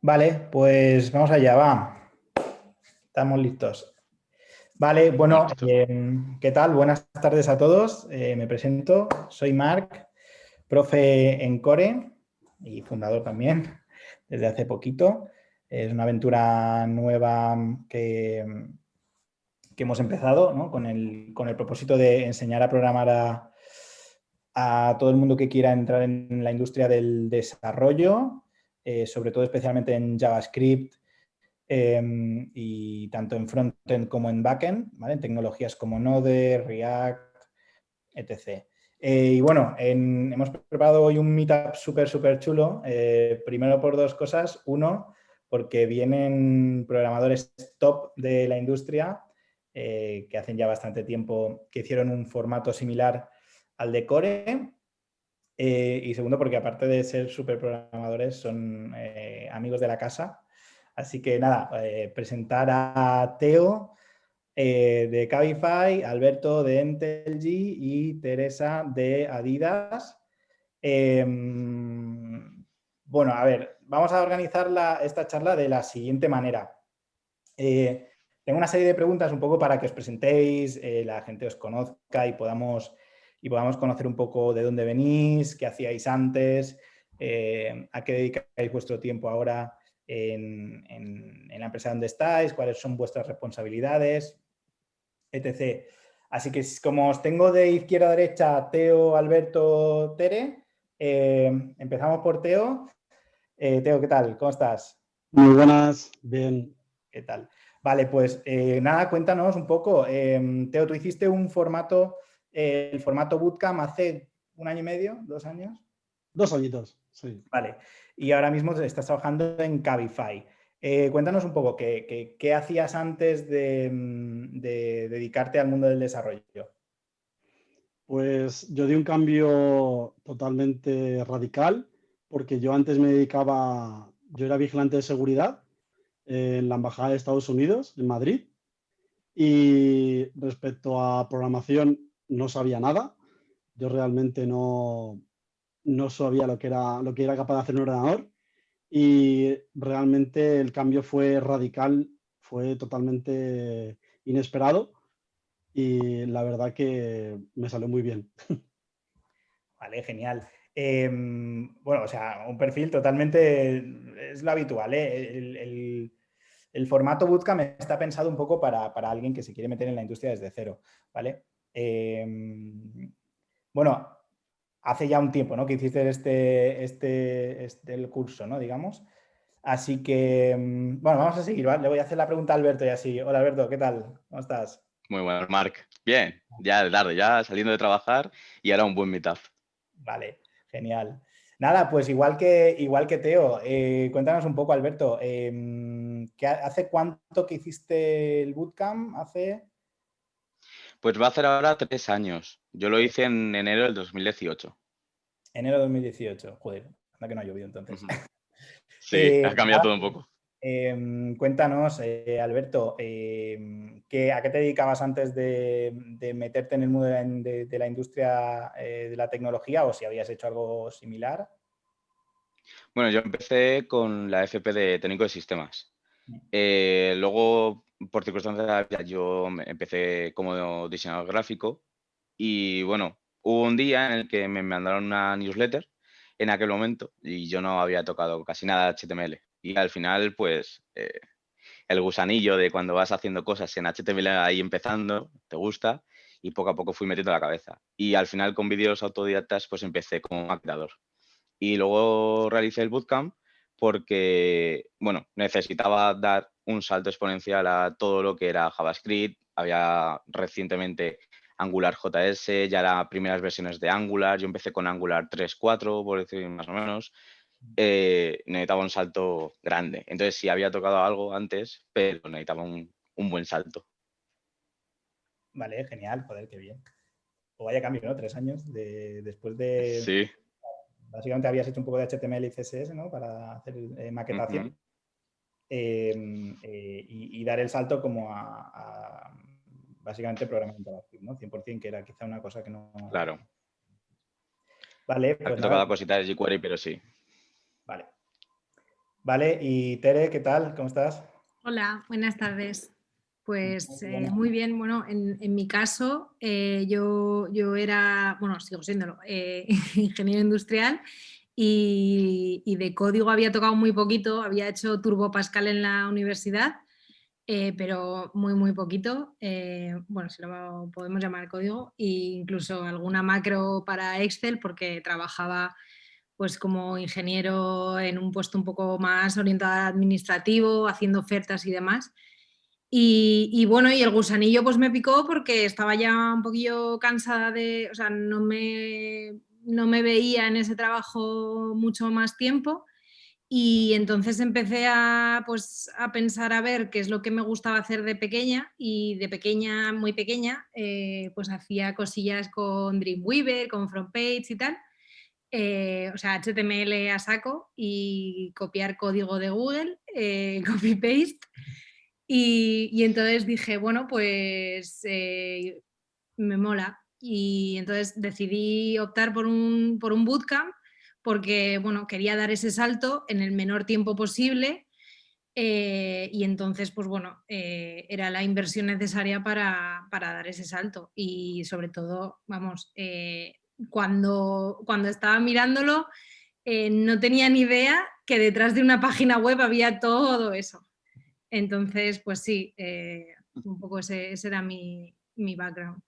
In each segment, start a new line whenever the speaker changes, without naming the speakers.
Vale, pues vamos allá, va. Estamos listos. Vale, bueno, em, ¿qué tal? Buenas tardes a todos. Eh, me presento, soy Marc, profe en Core y fundador también desde hace poquito. Es una aventura nueva que, que hemos empezado con, el, con, el, propósito de enseñar a programar a, a todo el mundo que quiera entrar en la industria del desarrollo, eh, sobre todo especialmente en JavaScript em, y tanto en frontend como en backend, ¿vale? en tecnologías como Node, React, etc. Eh, y bueno, hemos preparado hoy un meetup súper, súper chulo, eh, primero por dos cosas. Uno, porque vienen programadores top de la industria que hacen ya bastante tiempo que hicieron un formato similar al de Core. Eh, y segundo, porque aparte de ser super programadores, son eh, amigos de la casa. Así que nada, eh, presentar a Teo de Cabify, Alberto de Entelg y Teresa de Adidas. Em, bueno, a ver, vamos a organizar esta charla de la siguiente manera. tengo una serie de preguntas un poco para que os presentéis, la gente os conozca y podamos y podamos conocer un poco de dónde venís, qué hacíais antes, eh, a qué dedicáis vuestro tiempo ahora en, la empresa donde estáis, cuáles son vuestras responsabilidades, etc. Así que como os tengo de izquierda a derecha Teo, Alberto, Tere, eh, empezamos por Teo. Eh, Teo, ¿qué tal? ¿Cómo estás?
Muy buenas, bien.
¿Qué tal? Vale, pues nada, cuéntanos un poco. Teo, tú hiciste un formato el formato Bootcamp hace un año y medio, dos años.
Dos añitos, sí.
Vale. Y ahora mismo estás trabajando en Cabify. Eh, cuéntanos un poco, ¿qué, hacías antes de, dedicarte al mundo del desarrollo?
Pues yo di un cambio totalmente radical, porque yo antes me dedicaba, yo era vigilante de seguridad en la Embajada de Estados Unidos, en Madrid, y respecto a programación no sabía nada. Yo realmente no, no sabía lo que, era, lo que era capaz de hacer un ordenador y realmente el cambio fue radical, fue totalmente inesperado y la verdad que me salió muy bien.
Vale, genial. Em, bueno, o sea, un perfil totalmente, es lo habitual, ¿eh? el, el, formato Bootcamp está pensado un poco para, para, alguien que se quiere meter en la industria desde cero, ¿vale? Em, bueno, hace ya un tiempo ¿no? que hiciste este, este, este el curso, ¿no? digamos. Así que, em, bueno, vamos a seguir, ¿vale? Le voy a hacer la pregunta a Alberto y así. Hola Alberto, ¿qué tal? ¿Cómo estás?
Muy bueno, Marc. Bien, ya de tarde, ya saliendo de trabajar y ahora un buen meetup.
Vale, genial. Nada, pues igual que, igual que Teo, eh, cuéntanos un poco, Alberto, eh, ¿hace cuánto que hiciste el bootcamp? ¿Hace?
Pues va a hacer ahora tres años. Yo lo hice en enero del 2018.
Enero del 2018, joder, anda que no ha llovido entonces.
Sí, eh, ha cambiado todo un poco.
Em, cuéntanos, eh, Alberto, em, ¿a qué te dedicabas antes de, meterte en el mundo de, la industria eh, de la tecnología o si habías hecho algo similar?
Bueno, yo empecé con la FP de técnico de sistemas. Mm. luego por circunstancias yo empecé como diseñador gráfico y bueno, hubo un día en el que me mandaron una newsletter en aquel momento y yo no había tocado casi nada HTML. Y al final, pues, eh, el gusanillo de cuando vas haciendo cosas en HTML ahí empezando, te gusta, y poco a poco fui metiendo la cabeza. Y al final con vídeos autodidactas, pues empecé como maquetador. Y luego realicé el bootcamp porque, bueno, necesitaba dar un salto exponencial a todo lo que era JavaScript. Había recientemente Angular JS, ya eran primeras versiones de Angular. Yo empecé con Angular 3.4, por decir más o menos. Eh, necesitaba un salto grande. Entonces sí había tocado algo antes, pero necesitaba un, buen salto.
Vale, genial, joder, qué bien. O vaya cambio, ¿no? Tres años de, después de...
Sí.
Básicamente habías hecho un poco de HTML y CSS, ¿no? Para hacer eh, maquetación. Eh, y, dar el salto como a, básicamente programación JavaScript, ¿no? 100% que era quizá una cosa que no...
Claro.
Vale.
Pues tocado cositas de jQuery, pero sí.
Vale. Vale, y Tere, ¿qué tal? ¿Cómo estás?
Hola, buenas tardes. Pues eh, muy bien, bueno, en, mi caso eh, yo, yo, era, bueno, sigo siéndolo, eh, ingeniero industrial y, y, de código había tocado muy poquito, había hecho Turbo Pascal en la universidad, pero muy, muy poquito, bueno, si lo podemos llamar código, e incluso alguna macro para Excel porque trabajaba pues como ingeniero en un puesto un poco más orientado administrativo, haciendo ofertas y demás. Y, bueno, y el gusanillo pues me picó porque estaba ya un poquillo cansada de, o sea, no me, no me veía en ese trabajo mucho más tiempo y entonces empecé a, pues, a pensar a ver qué es lo que me gustaba hacer de pequeña y de pequeña, muy pequeña, eh, pues hacía cosillas con Dreamweaver, con FrontPage y tal eh, o sea, HTML a saco y copiar código de Google, eh, copy-paste. Y, entonces dije, bueno, pues me mola. Y entonces decidí optar por un, por un bootcamp porque, bueno, quería dar ese salto en el menor tiempo posible y entonces, pues bueno, era la inversión necesaria para, para, dar ese salto y sobre todo, vamos, cuando, cuando estaba mirándolo eh, no tenía ni idea que detrás de una página web había todo eso. Entonces, pues sí, eh, un poco ese, era mi, background.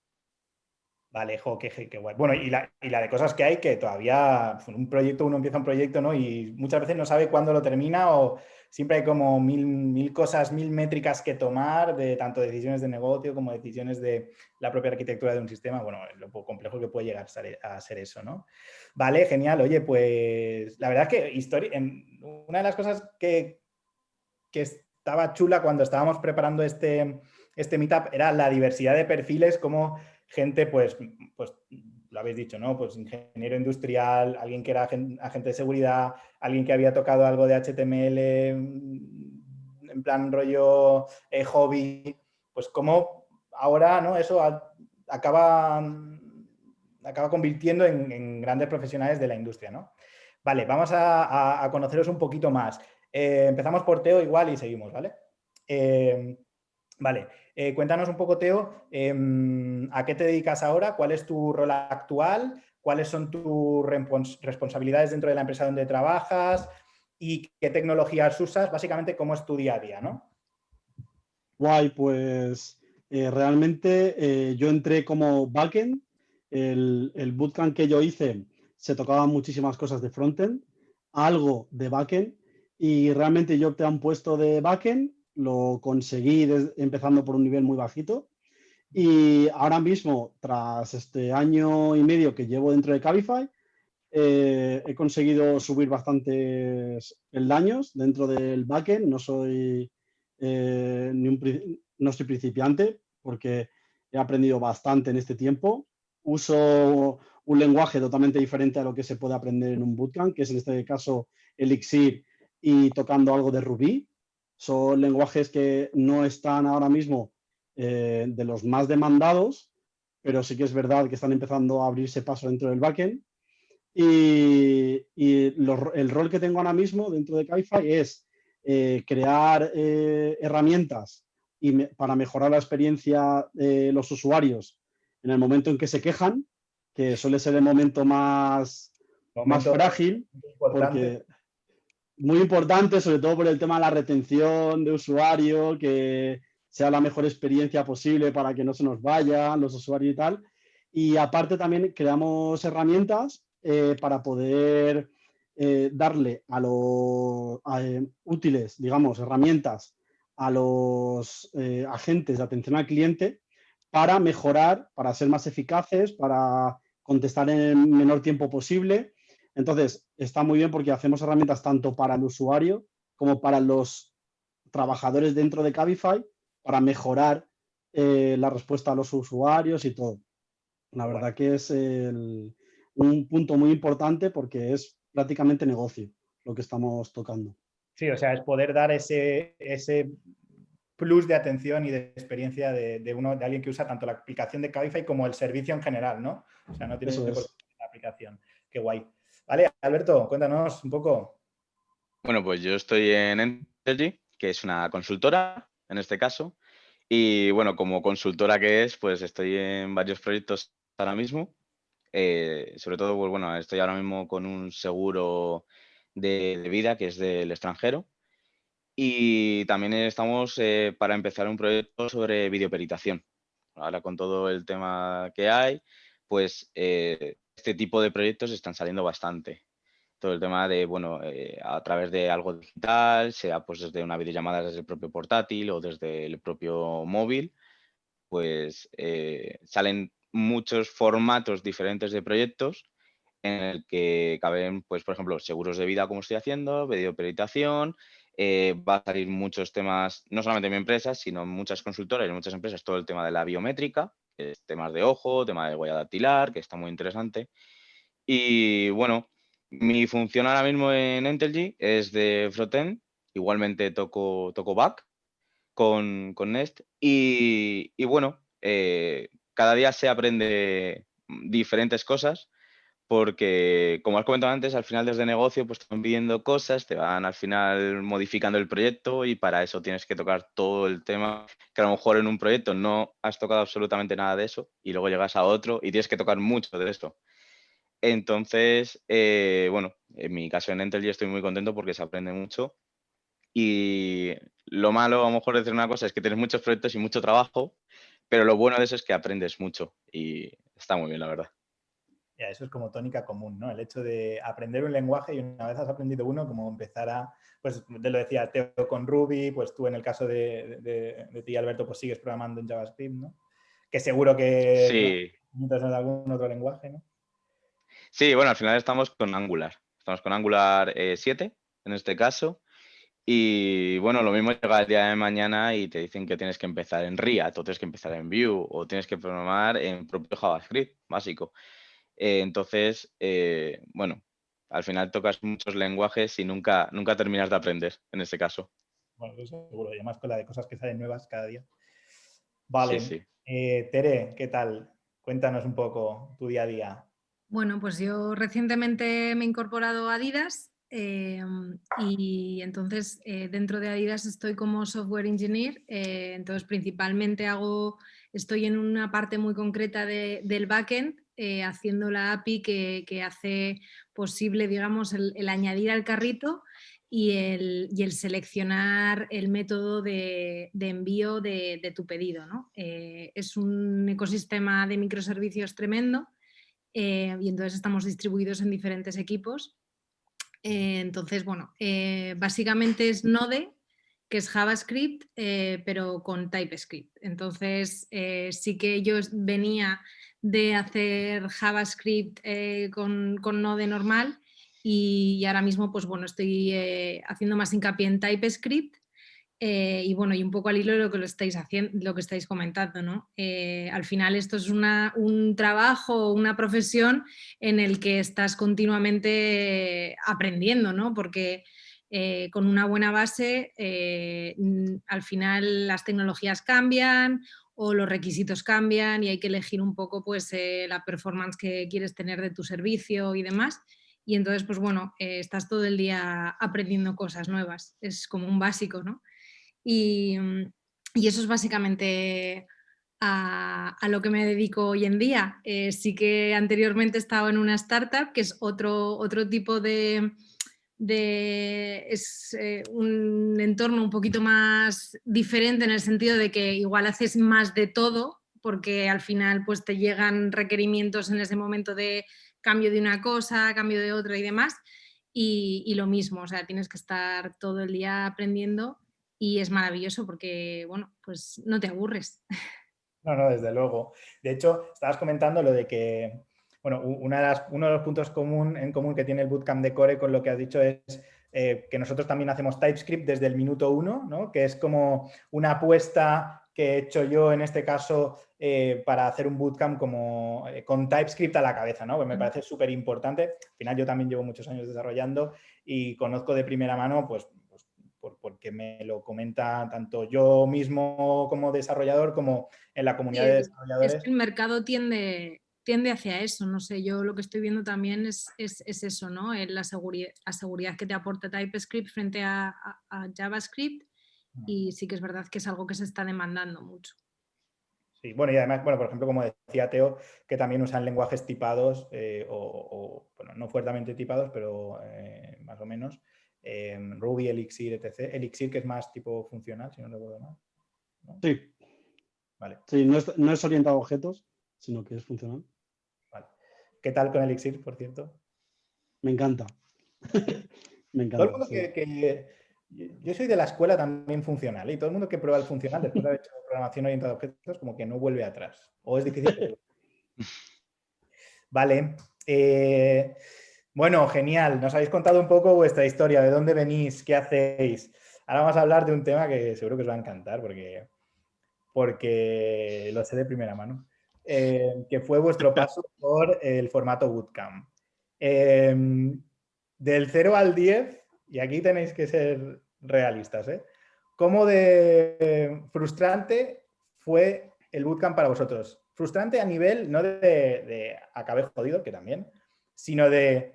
Vale, jo, qué, guay. Bueno, y la, y la, de cosas que hay que todavía, un proyecto, uno empieza un proyecto, ¿no? Y muchas veces no sabe cuándo lo termina o, siempre hay como mil, mil cosas, mil métricas que tomar, de tanto decisiones de negocio como decisiones de la propia arquitectura de un sistema. Bueno, lo complejo que puede llegar a ser eso, ¿no? Vale, genial. Oye, pues la verdad es que una de las cosas que, que estaba chula cuando estábamos preparando este, este meetup era la diversidad de perfiles, como gente, pues, pues lo habéis dicho, ¿no? Pues ingeniero industrial, alguien que era agente de seguridad, alguien que había tocado algo de HTML, mm, en plan rollo eh, hobby, pues como ahora, ¿no? Eso acaba, acaba convirtiendo en, grandes profesionales de la industria, ¿no? Vale, vamos a, conoceros un poquito más. Eh, empezamos por Teo igual y seguimos, ¿vale? Eh, vale, eh, cuéntanos un poco, Teo, em, ¿a qué te dedicas ahora? ¿Cuál es tu rol actual? ¿Cuáles son tus responsabilidades dentro de la empresa donde trabajas? ¿Y qué tecnologías usas? Básicamente, ¿cómo es tu día a día? ¿no?
Guay, pues eh, realmente eh, yo entré como backend. El, bootcamp que yo hice se tocaban muchísimas cosas de frontend, algo de backend y realmente yo opté a un puesto de backend lo conseguí empezando por un nivel muy bajito y ahora mismo, tras este año y medio que llevo dentro de Cabify, eh, he conseguido subir bastantes peldaños dentro del backend. No soy, eh, ni un, no soy principiante porque he aprendido bastante en este tiempo. Uso un lenguaje totalmente diferente a lo que se puede aprender en un bootcamp, que es en este caso Elixir y tocando algo de Ruby. Son lenguajes que no están ahora mismo eh, de los más demandados, pero sí que es verdad que están empezando a abrirse paso dentro del backend. Y, el rol que tengo ahora mismo dentro de Cabify es eh, crear eh, herramientas y para mejorar la experiencia de los usuarios en el momento en que se quejan, que suele ser el momento más, más frágil, porque muy importante, sobre todo por el tema de la retención de usuario, que sea la mejor experiencia posible para que no se nos vayan los usuarios y tal. Y aparte también creamos herramientas eh, para poder eh, darle a los eh, útiles, digamos, herramientas a los agentes de atención al cliente para mejorar, para ser más eficaces, para contestar en el menor tiempo posible entonces, está muy bien porque hacemos herramientas tanto para el usuario como para los trabajadores dentro de Cabify para mejorar eh, la respuesta a los usuarios y todo. La verdad que es un punto muy importante porque es prácticamente negocio lo que estamos tocando.
Sí, o sea, es poder dar ese, ese plus de atención y de experiencia de, uno, de alguien que usa tanto la aplicación de Cabify como el servicio en general, ¿no? O sea, no tienes la aplicación. Qué guay. Vale, Alberto, cuéntanos un poco.
Bueno, pues yo estoy en Entergy, que es una consultora en este caso. Y bueno, como consultora que es, pues estoy en varios proyectos ahora mismo. Eh, sobre todo, pues bueno, estoy ahora mismo con un seguro de, vida que es del extranjero. Y también estamos eh, para empezar un proyecto sobre videoperitación. Ahora con todo el tema que hay, pues eh, este tipo de proyectos están saliendo bastante. Todo el tema de, bueno, eh, a través de algo digital, sea pues desde una videollamada desde el propio portátil o desde el propio móvil, pues eh, salen muchos formatos diferentes de proyectos en el que caben, pues, por ejemplo, seguros de vida, como estoy haciendo, videoperitación, eh, va a salir muchos temas, no solamente en mi empresa, sino en muchas consultoras y muchas empresas, todo el tema de la biométrica, temas de ojo, tema de huella dactilar, que está muy interesante. Y bueno, mi función ahora mismo en Entelgy es de frontend, igualmente toco, toco back con, Nest y, bueno, eh, cada día se aprende diferentes cosas porque, como has comentado antes, al final desde negocio pues te van pidiendo cosas, te van al final modificando el proyecto y para eso tienes que tocar todo el tema que a lo mejor en un proyecto no has tocado absolutamente nada de eso y luego llegas a otro y tienes que tocar mucho de esto. Entonces, eh, bueno, en mi caso en Entel estoy muy contento porque se aprende mucho. Y lo malo, a lo mejor decir una cosa, es que tienes muchos proyectos y mucho trabajo, pero lo bueno de eso es que aprendes mucho y está muy bien, la verdad.
Eso es como tónica común, ¿no? El hecho de aprender un lenguaje y una vez has aprendido uno, como empezar a, pues te lo decía Teo con Ruby, pues tú en el caso de, de, ti, Alberto, pues sigues programando en JavaScript, ¿no? Que seguro que
sí.
en algún otro lenguaje, ¿no?
Sí, bueno, al final estamos con Angular. Estamos con Angular 7 eh, en este caso. Y bueno, lo mismo llega el día de mañana y te dicen que tienes que empezar en React o tienes que empezar en Vue o tienes que programar en propio JavaScript básico. Eh, entonces, eh, bueno, al final tocas muchos lenguajes y nunca, nunca terminas de aprender en este caso.
Bueno, eso seguro, y además con la de cosas que salen nuevas cada día. Vale. Tere, ¿qué tal? Cuéntanos un poco tu día a día.
Bueno, pues yo recientemente me he incorporado a Adidas y entonces eh, dentro de Adidas estoy como software engineer, eh, entonces principalmente hago, estoy en una parte muy concreta del backend eh, haciendo la API que, hace posible, digamos, el, añadir al carrito y el, seleccionar el método de, envío de, tu pedido. ¿no? es un ecosistema de microservicios tremendo eh, y entonces estamos distribuidos en diferentes equipos. Eh, entonces, bueno, eh, básicamente es Node, que es JavaScript, pero con TypeScript. Entonces, sí que yo venía de hacer JavaScript con, con, Node normal y, ahora mismo, pues bueno, estoy haciendo más hincapié en TypeScript eh, y bueno, y un poco al hilo de lo que lo estáis haciendo, lo que estáis comentando, ¿no? Eh, al final esto es un trabajo, una profesión en el que estás continuamente aprendiendo, ¿no? Porque eh, con una buena base, al final las tecnologías cambian o los requisitos cambian y hay que elegir un poco pues, la performance que quieres tener de tu servicio y demás. Y entonces, pues bueno, estás todo el día aprendiendo cosas nuevas. Es como un básico, ¿no? Mm, y, eso es básicamente a, lo que me dedico hoy en día. Eh, sí que anteriormente estaba en una startup, que es otro, otro tipo de... es eh, un entorno un poquito más diferente en el sentido de que igual haces más de todo, porque al final pues te llegan requerimientos en ese momento de cambio de una cosa, cambio de otra y demás, y, y, lo mismo, o sea, tienes que estar todo el día aprendiendo y es maravilloso porque, bueno, pues no te aburres.
No, no, desde luego. De hecho, estabas comentando lo de que, bueno, una de las, uno de los puntos común, en común que tiene el Bootcamp de Core con lo que has dicho es eh, que nosotros también hacemos TypeScript desde el minuto uno, ¿no? que es como una apuesta que he hecho yo en este caso eh, para hacer un bootcamp como, eh, con TypeScript a la cabeza, ¿no? Pues me parece súper importante. Al final yo también llevo muchos años desarrollando y conozco de primera mano pues, porque me lo comenta tanto yo mismo como desarrollador como en la comunidad de desarrolladores.
el mercado tiende, tiende hacia eso, no sé, yo lo que estoy viendo también es, eso, ¿no? La seguridad, la seguridad que te aporta TypeScript frente a, JavaScript y sí que es verdad que es algo que se está demandando mucho.
Sí, bueno, y además, bueno, por ejemplo, como decía Teo, que también usan lenguajes tipados eh, o, bueno, no fuertemente tipados, pero eh, más o menos, em, Ruby, Elixir, etc. Elixir, que es más tipo funcional, si no recuerdo mal.
Sí. Vale. Sí, no es, no es orientado a objetos, sino que es funcional.
¿Qué tal con Elixir, por cierto?
Me encanta.
Me encanta. yo soy de la escuela también funcional y todo el mundo que prueba el funcional después de haber hecho programación orientada a objetos como que no vuelve atrás. O es difícil. vale. Eh, bueno, genial. Nos habéis contado un poco vuestra historia, de dónde venís, qué hacéis. Ahora vamos a hablar de un tema que seguro que os va a encantar porque, porque lo sé de primera mano. Eh, que fue vuestro paso por el formato Bootcamp. Em, del 0 al 10, y aquí tenéis que ser realistas, ¿eh? ¿Cómo de frustrante fue el Bootcamp para vosotros? Frustrante a nivel, no de, de acabé jodido, que también, sino de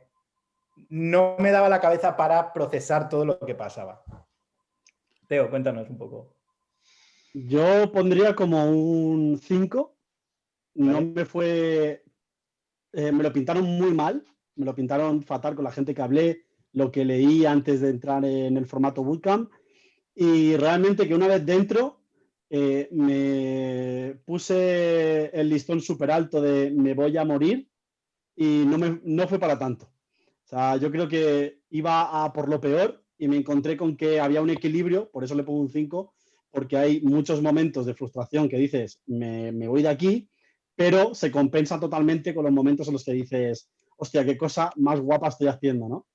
no me daba la cabeza para procesar todo lo que pasaba. Teo, cuéntanos un poco.
Yo pondría como un 5 no me fue, eh, me lo pintaron muy mal, me lo pintaron fatal con la gente que hablé, lo que leí antes de entrar en el formato bootcamp y realmente que una vez dentro eh, me puse el listón súper alto de me voy a morir y no, me, no fue para tanto. O sea, yo creo que iba a por lo peor y me encontré con que había un equilibrio, por eso le pongo un 5, porque hay muchos momentos de frustración que dices, me, me voy de aquí, pero se compensa totalmente con los momentos en los que dices, hostia, qué cosa más guapa estoy haciendo, ¿no?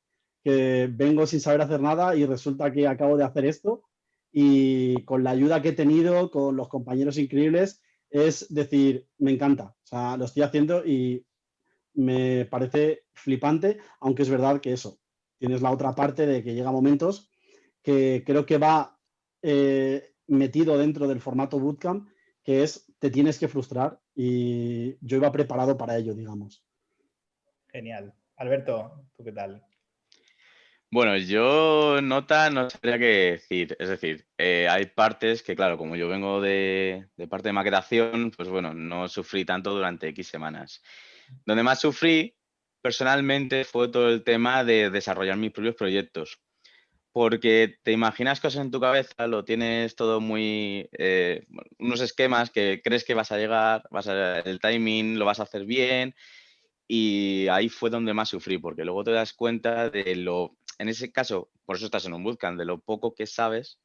Que vengo sin saber hacer nada y resulta que acabo de hacer esto y con la ayuda que he tenido, con los compañeros increíbles, es decir, me encanta, o sea, lo estoy haciendo y me parece flipante, aunque es verdad que eso, tienes la otra parte de que llega momentos que creo que va eh, metido dentro del formato bootcamp, que es te tienes que frustrar y yo iba preparado para ello, digamos.
Genial. Alberto, ¿tú qué tal?
Bueno, yo nota no sabría qué decir. Es decir, eh, hay partes que, claro, como yo vengo de, de, parte de maquetación, pues bueno, no sufrí tanto durante X semanas. Donde más sufrí personalmente fue todo el tema de desarrollar mis propios proyectos porque te imaginas cosas en tu cabeza, lo tienes todo muy, eh, unos esquemas que crees que vas a llegar, vas a, el timing lo vas a hacer bien y ahí fue donde más sufrí, porque luego te das cuenta de lo, en ese caso, por eso estás en un bootcamp, de lo poco que sabes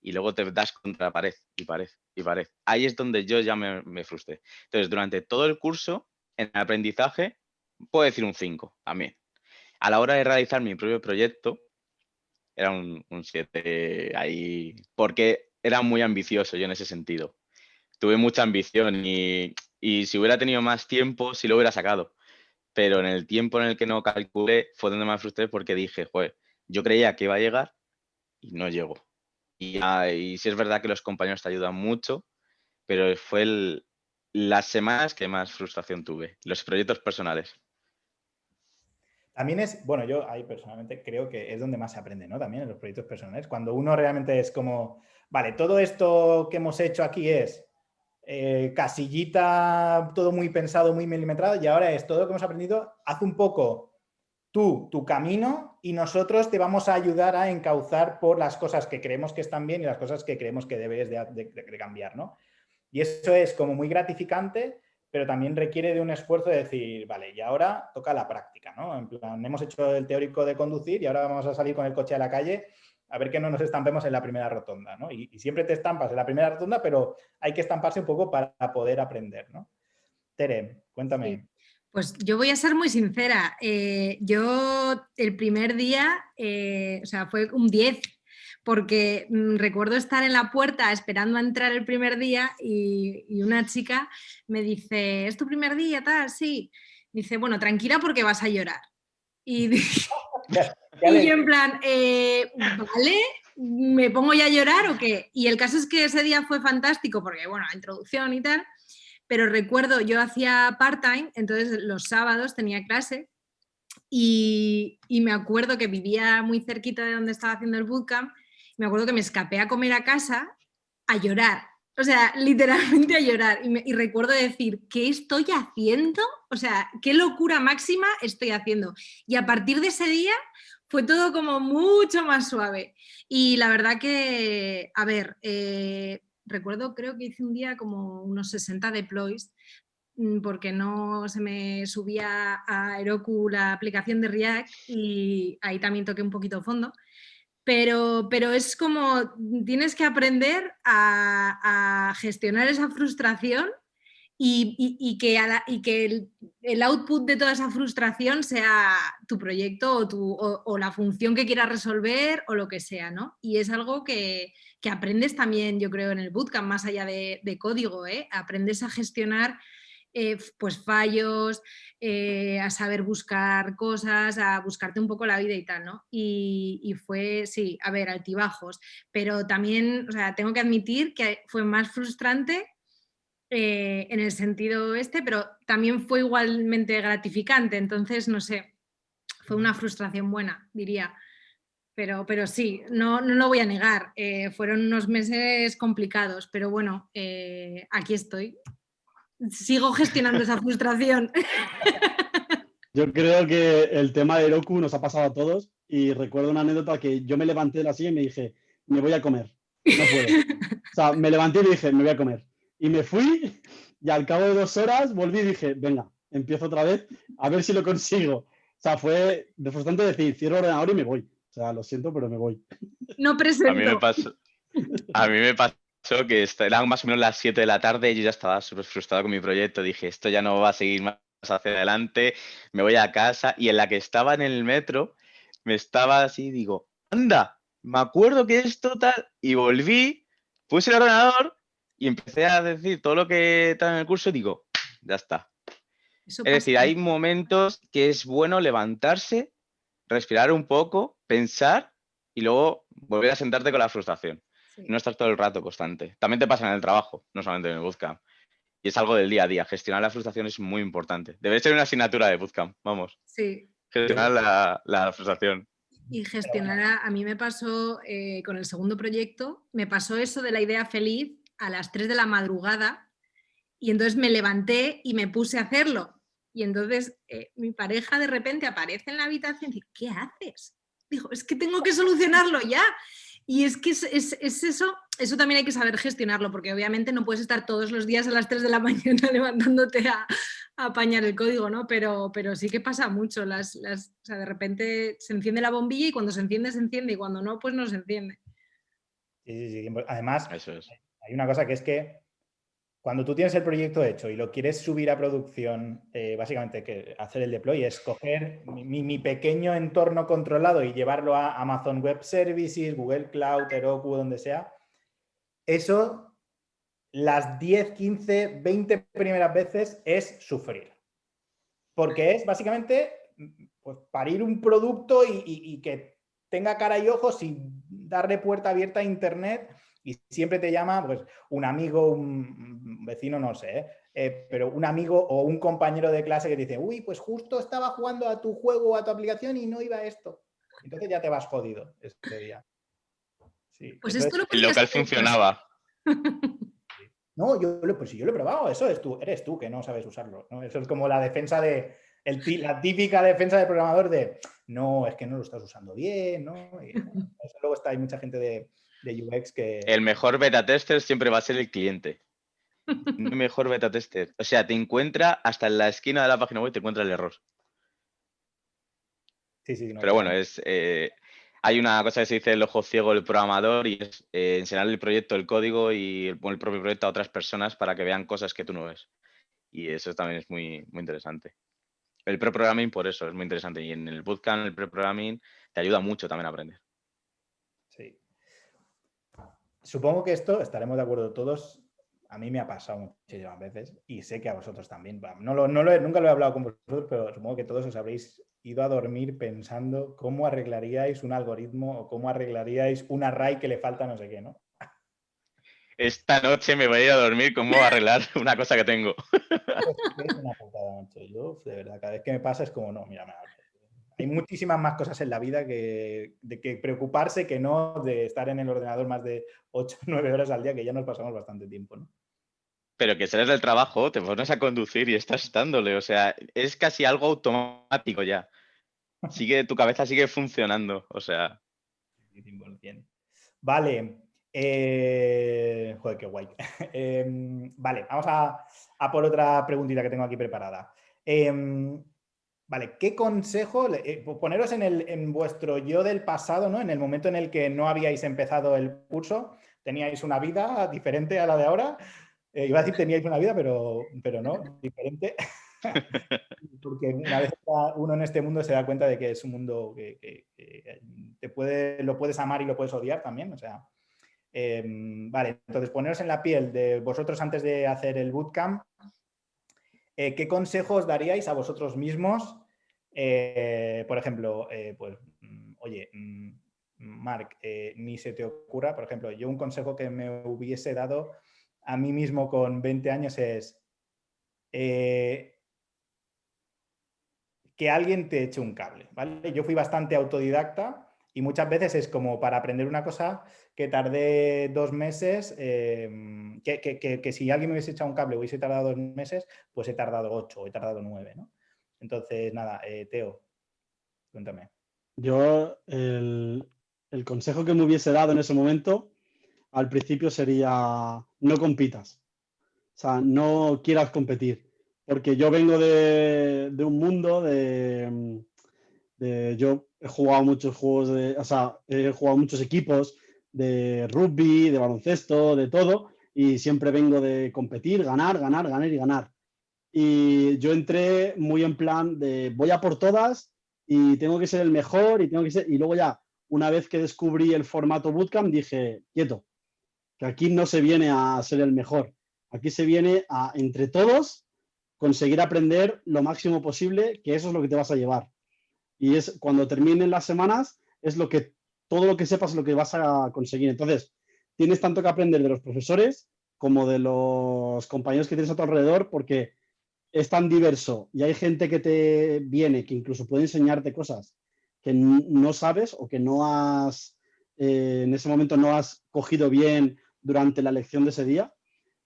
y luego te das contra pared y pared y pared. Ahí es donde yo ya me, frustré. Entonces, durante todo el curso, en el aprendizaje, puedo decir un 5 también. A la hora de realizar mi propio proyecto, era un 7 ahí, porque era muy ambicioso yo en ese sentido. Tuve mucha ambición y, si hubiera tenido más tiempo, sí lo hubiera sacado. Pero en el tiempo en el que no calculé fue donde me frustré porque dije, joder, yo creía que iba a llegar y no llegó. Y, y sí es verdad que los compañeros te ayudan mucho, pero fue las semanas que más frustración tuve, los proyectos personales.
También es, bueno, yo ahí personalmente creo que es donde más se aprende, ¿no? También en los proyectos personales. Cuando uno realmente es como, vale, todo esto que hemos hecho aquí es eh, casillita, todo muy pensado, muy milimetrado, y ahora es todo lo que hemos aprendido, haz un poco tú, tu camino, y nosotros te vamos a ayudar a encauzar por las cosas que creemos que están bien y las cosas que creemos que debes de, de cambiar, ¿no? Y eso es como muy gratificante pero también requiere de un esfuerzo de decir, vale, y ahora toca la práctica, ¿no? En plan, hemos hecho el teórico de conducir y ahora vamos a salir con el coche a la calle a ver que no nos estampemos en la primera rotonda, ¿no? Y, siempre te estampas en la primera rotonda, pero hay que estamparse un poco para poder aprender, ¿no? Tere, cuéntame.
Pues yo voy a ser muy sincera. Eh, yo el primer día, eh, o sea, fue un 10 porque mm, recuerdo estar en la puerta esperando a entrar el primer día y, una chica me dice, ¿es tu primer día? Tal, sí. Dice, bueno, tranquila porque vas a llorar. Y, yo en plan, eh, ¿vale? ¿Me pongo ya a llorar o qué? Y el caso es que ese día fue fantástico porque, bueno, la introducción y tal, pero recuerdo, yo hacía part-time, entonces los sábados tenía clase y, y, me acuerdo que vivía muy cerquita de donde estaba haciendo el bootcamp, me acuerdo que me escapé a comer a casa a llorar, o sea, literalmente a llorar. Y, recuerdo decir, ¿qué estoy haciendo? O sea, qué locura máxima estoy haciendo. Y a partir de ese día fue todo como mucho más suave. Y la verdad que, a ver, eh, recuerdo, creo que hice un día como unos 60 deploys mm, porque no se me subía a Heroku la aplicación de React y ahí también toqué un poquito fondo. Pero, pero es como tienes que aprender a, gestionar esa frustración y, que, el, output de toda esa frustración sea tu proyecto o, la función que quieras resolver o lo que sea, ¿no? Y es algo que, que aprendes también, yo creo, en el bootcamp, más allá de, de código, ¿eh? Aprendes a gestionar eh, pues fallos, eh, a saber buscar cosas, a buscarte un poco la vida y tal, ¿no? Y, fue, sí, a ver, altibajos, pero también, o sea, tengo que admitir que fue más frustrante eh, en el sentido este, pero también fue igualmente gratificante, entonces, no sé, fue una frustración buena, diría. Pero, pero sí, no, no lo voy a negar, fueron unos meses complicados, pero bueno, aquí estoy sigo gestionando esa frustración.
Yo creo que el tema de Heroku nos ha pasado a todos y recuerdo una anécdota que yo me levanté de la silla y me dije, me voy a comer, no puedo. O sea, me levanté y dije, me voy a comer. Y me fui y al cabo de dos horas volví y dije, venga, empiezo otra vez a ver si lo consigo. O sea, fue de frustrante decir, cierro el ordenador y me voy. O sea, lo siento, pero me voy.
No presento.
A mí me pasó, a mí me pasó que eran más o menos las 7 de la tarde y yo ya estaba súper frustrado con mi proyecto. Dije, esto ya no va a seguir más hacia adelante, me voy a casa. Y en la que estaba en el metro, me estaba así, digo, anda, me acuerdo que esto tal. Y volví, puse el ordenador y empecé a decir todo lo que estaba en el curso y digo, ya está. es decir, hay momentos que es bueno levantarse, respirar un poco, pensar y luego volver a sentarte con la frustración. No estás todo el rato constante. También te pasa en el trabajo, no solamente en el bootcamp. Y es algo del día a día. Gestionar la frustración es muy importante. Debe ser una asignatura de bootcamp, vamos.
Sí.
Gestionar la, frustración.
Y gestionar, a, mí me pasó eh, con el segundo proyecto, me pasó eso de la idea feliz a las 3 de la madrugada y entonces me levanté y me puse a hacerlo. Y entonces eh, mi pareja de repente aparece en la habitación y dice, ¿qué haces? Dijo, es que tengo que solucionarlo ya. Y es que es, eso, eso también hay que saber gestionarlo, porque obviamente no puedes estar todos los días a las 3 de la mañana levantándote a, apañar el código, ¿no? Pero, pero sí que pasa mucho, las, las, o sea, de repente se enciende la bombilla y cuando se enciende, se enciende, y cuando no, pues no se enciende.
Sí, sí, sí. Además, hay una cosa que es que cuando tú tienes el proyecto hecho y lo quieres subir a producción, eh, básicamente hacer el deploy es coger mi, pequeño entorno controlado y llevarlo a Amazon Web Services, Google Cloud, Heroku, donde sea. Eso, las 10, 15, 20 primeras veces es sufrir. Porque es básicamente pues, parir un producto y que tenga cara y ojos y darle puerta abierta a Internet y siempre te llama pues, un amigo, un vecino, no sé, ¿eh? Eh, pero un amigo o un compañero de clase que te dice, uy, pues justo estaba jugando a tu juego o a tu aplicación y no iba esto. Entonces ya te vas jodido este día.
pues esto lo
El local funcionaba.
No, yo, pues yo lo he probado, eso es tú, eres tú que no sabes usarlo. Eso es como la defensa de, la típica defensa del programador de, no, es que no lo estás usando bien, ¿no? eso luego está, hay mucha gente de, de UX que...
El mejor beta tester siempre va a ser el cliente. el mejor beta tester. O sea, te encuentra hasta en la esquina de la página web, te encuentra el error.
Sí, sí,
Pero bueno, es, eh, hay una cosa que se dice el ojo ciego del programador y es eh, enseñarle el proyecto, el código y el, el, propio proyecto a otras personas para que vean cosas que tú no ves. Y eso también es muy, muy interesante. El pre-programming por eso es muy interesante. Y en el bootcamp, el pre-programming te ayuda mucho también a aprender.
Supongo que esto estaremos de acuerdo todos. A mí me ha pasado muchísimas veces y sé que a vosotros también. No lo, no nunca lo he hablado con vosotros, pero supongo que todos os habréis ido a dormir pensando cómo arreglaríais un algoritmo o cómo arreglaríais un array que le falta no sé qué, ¿no?
esta noche me voy a ir a dormir, ¿cómo arreglar una cosa que tengo?
Es una putada. Yo, de verdad, cada vez que me pasa es como, no, mira, hay muchísimas más cosas en la vida que, de que preocuparse que no de estar en el ordenador más de 8 o 9 horas al día, que ya nos pasamos bastante tiempo, ¿no?
Pero que sales del trabajo, te pones a conducir y estás dándole, o sea, es casi algo automático ya. Sigue, tu cabeza sigue funcionando, o sea.
Vale. Eh, joder, qué guay. Em, vale, vamos a, por otra preguntita que tengo aquí preparada. Em, vale, ¿qué consejo, eh, poneros en, el, en vuestro yo del pasado, ¿no? En el momento en el que no habíais empezado el curso, teníais una vida diferente a la de ahora. Eh, iba a decir teníais una vida, pero, pero no, diferente. Porque una vez uno en este mundo se da cuenta de que es un mundo que, te puede, lo puedes amar y lo puedes odiar también. O sea, em, vale, entonces poneros en la piel de vosotros antes de hacer el bootcamp. Eh, ¿Qué consejos daríais a vosotros mismos? Eh, por ejemplo, pues, mm, oye, mm, Mark, ni se te ocurra, por ejemplo, yo un consejo que me hubiese dado a mí mismo con 20 años es eh, que alguien te eche un cable, ¿vale? Yo fui bastante autodidacta y muchas veces es como para aprender una cosa que tardé dos meses, em, que, si alguien me hubiese echado un cable hubiese tardado dos meses, pues he tardado ocho, he tardado nueve, ¿no? Entonces, nada, eh, Teo, cuéntame.
Yo, el, el consejo que me hubiese dado en ese momento al principio sería no compitas. O sea, no quieras competir. Porque yo vengo de, un mundo de, Yo he jugado muchos juegos. O sea, he jugado muchos equipos de rugby, de baloncesto, de todo. Y siempre vengo de competir, ganar, ganar, ganar y ganar. Y yo entré muy en plan de voy a por todas y tengo que ser el mejor y tengo que ser. Y luego ya, una vez que descubrí el formato bootcamp, dije, quieto, que aquí no se viene a ser el mejor, aquí se viene a, entre todos, conseguir aprender lo máximo posible, que eso es lo que te vas a llevar. Y es cuando terminen las semanas, es lo que todo lo que sepas es lo que vas a conseguir. Entonces, tienes tanto que aprender de los profesores como de los compañeros que tienes a tu alrededor, porque es tan diverso y hay gente que te viene, que incluso puede enseñarte cosas que no sabes o que no has, eh, en ese momento no has cogido bien durante la lección de ese día,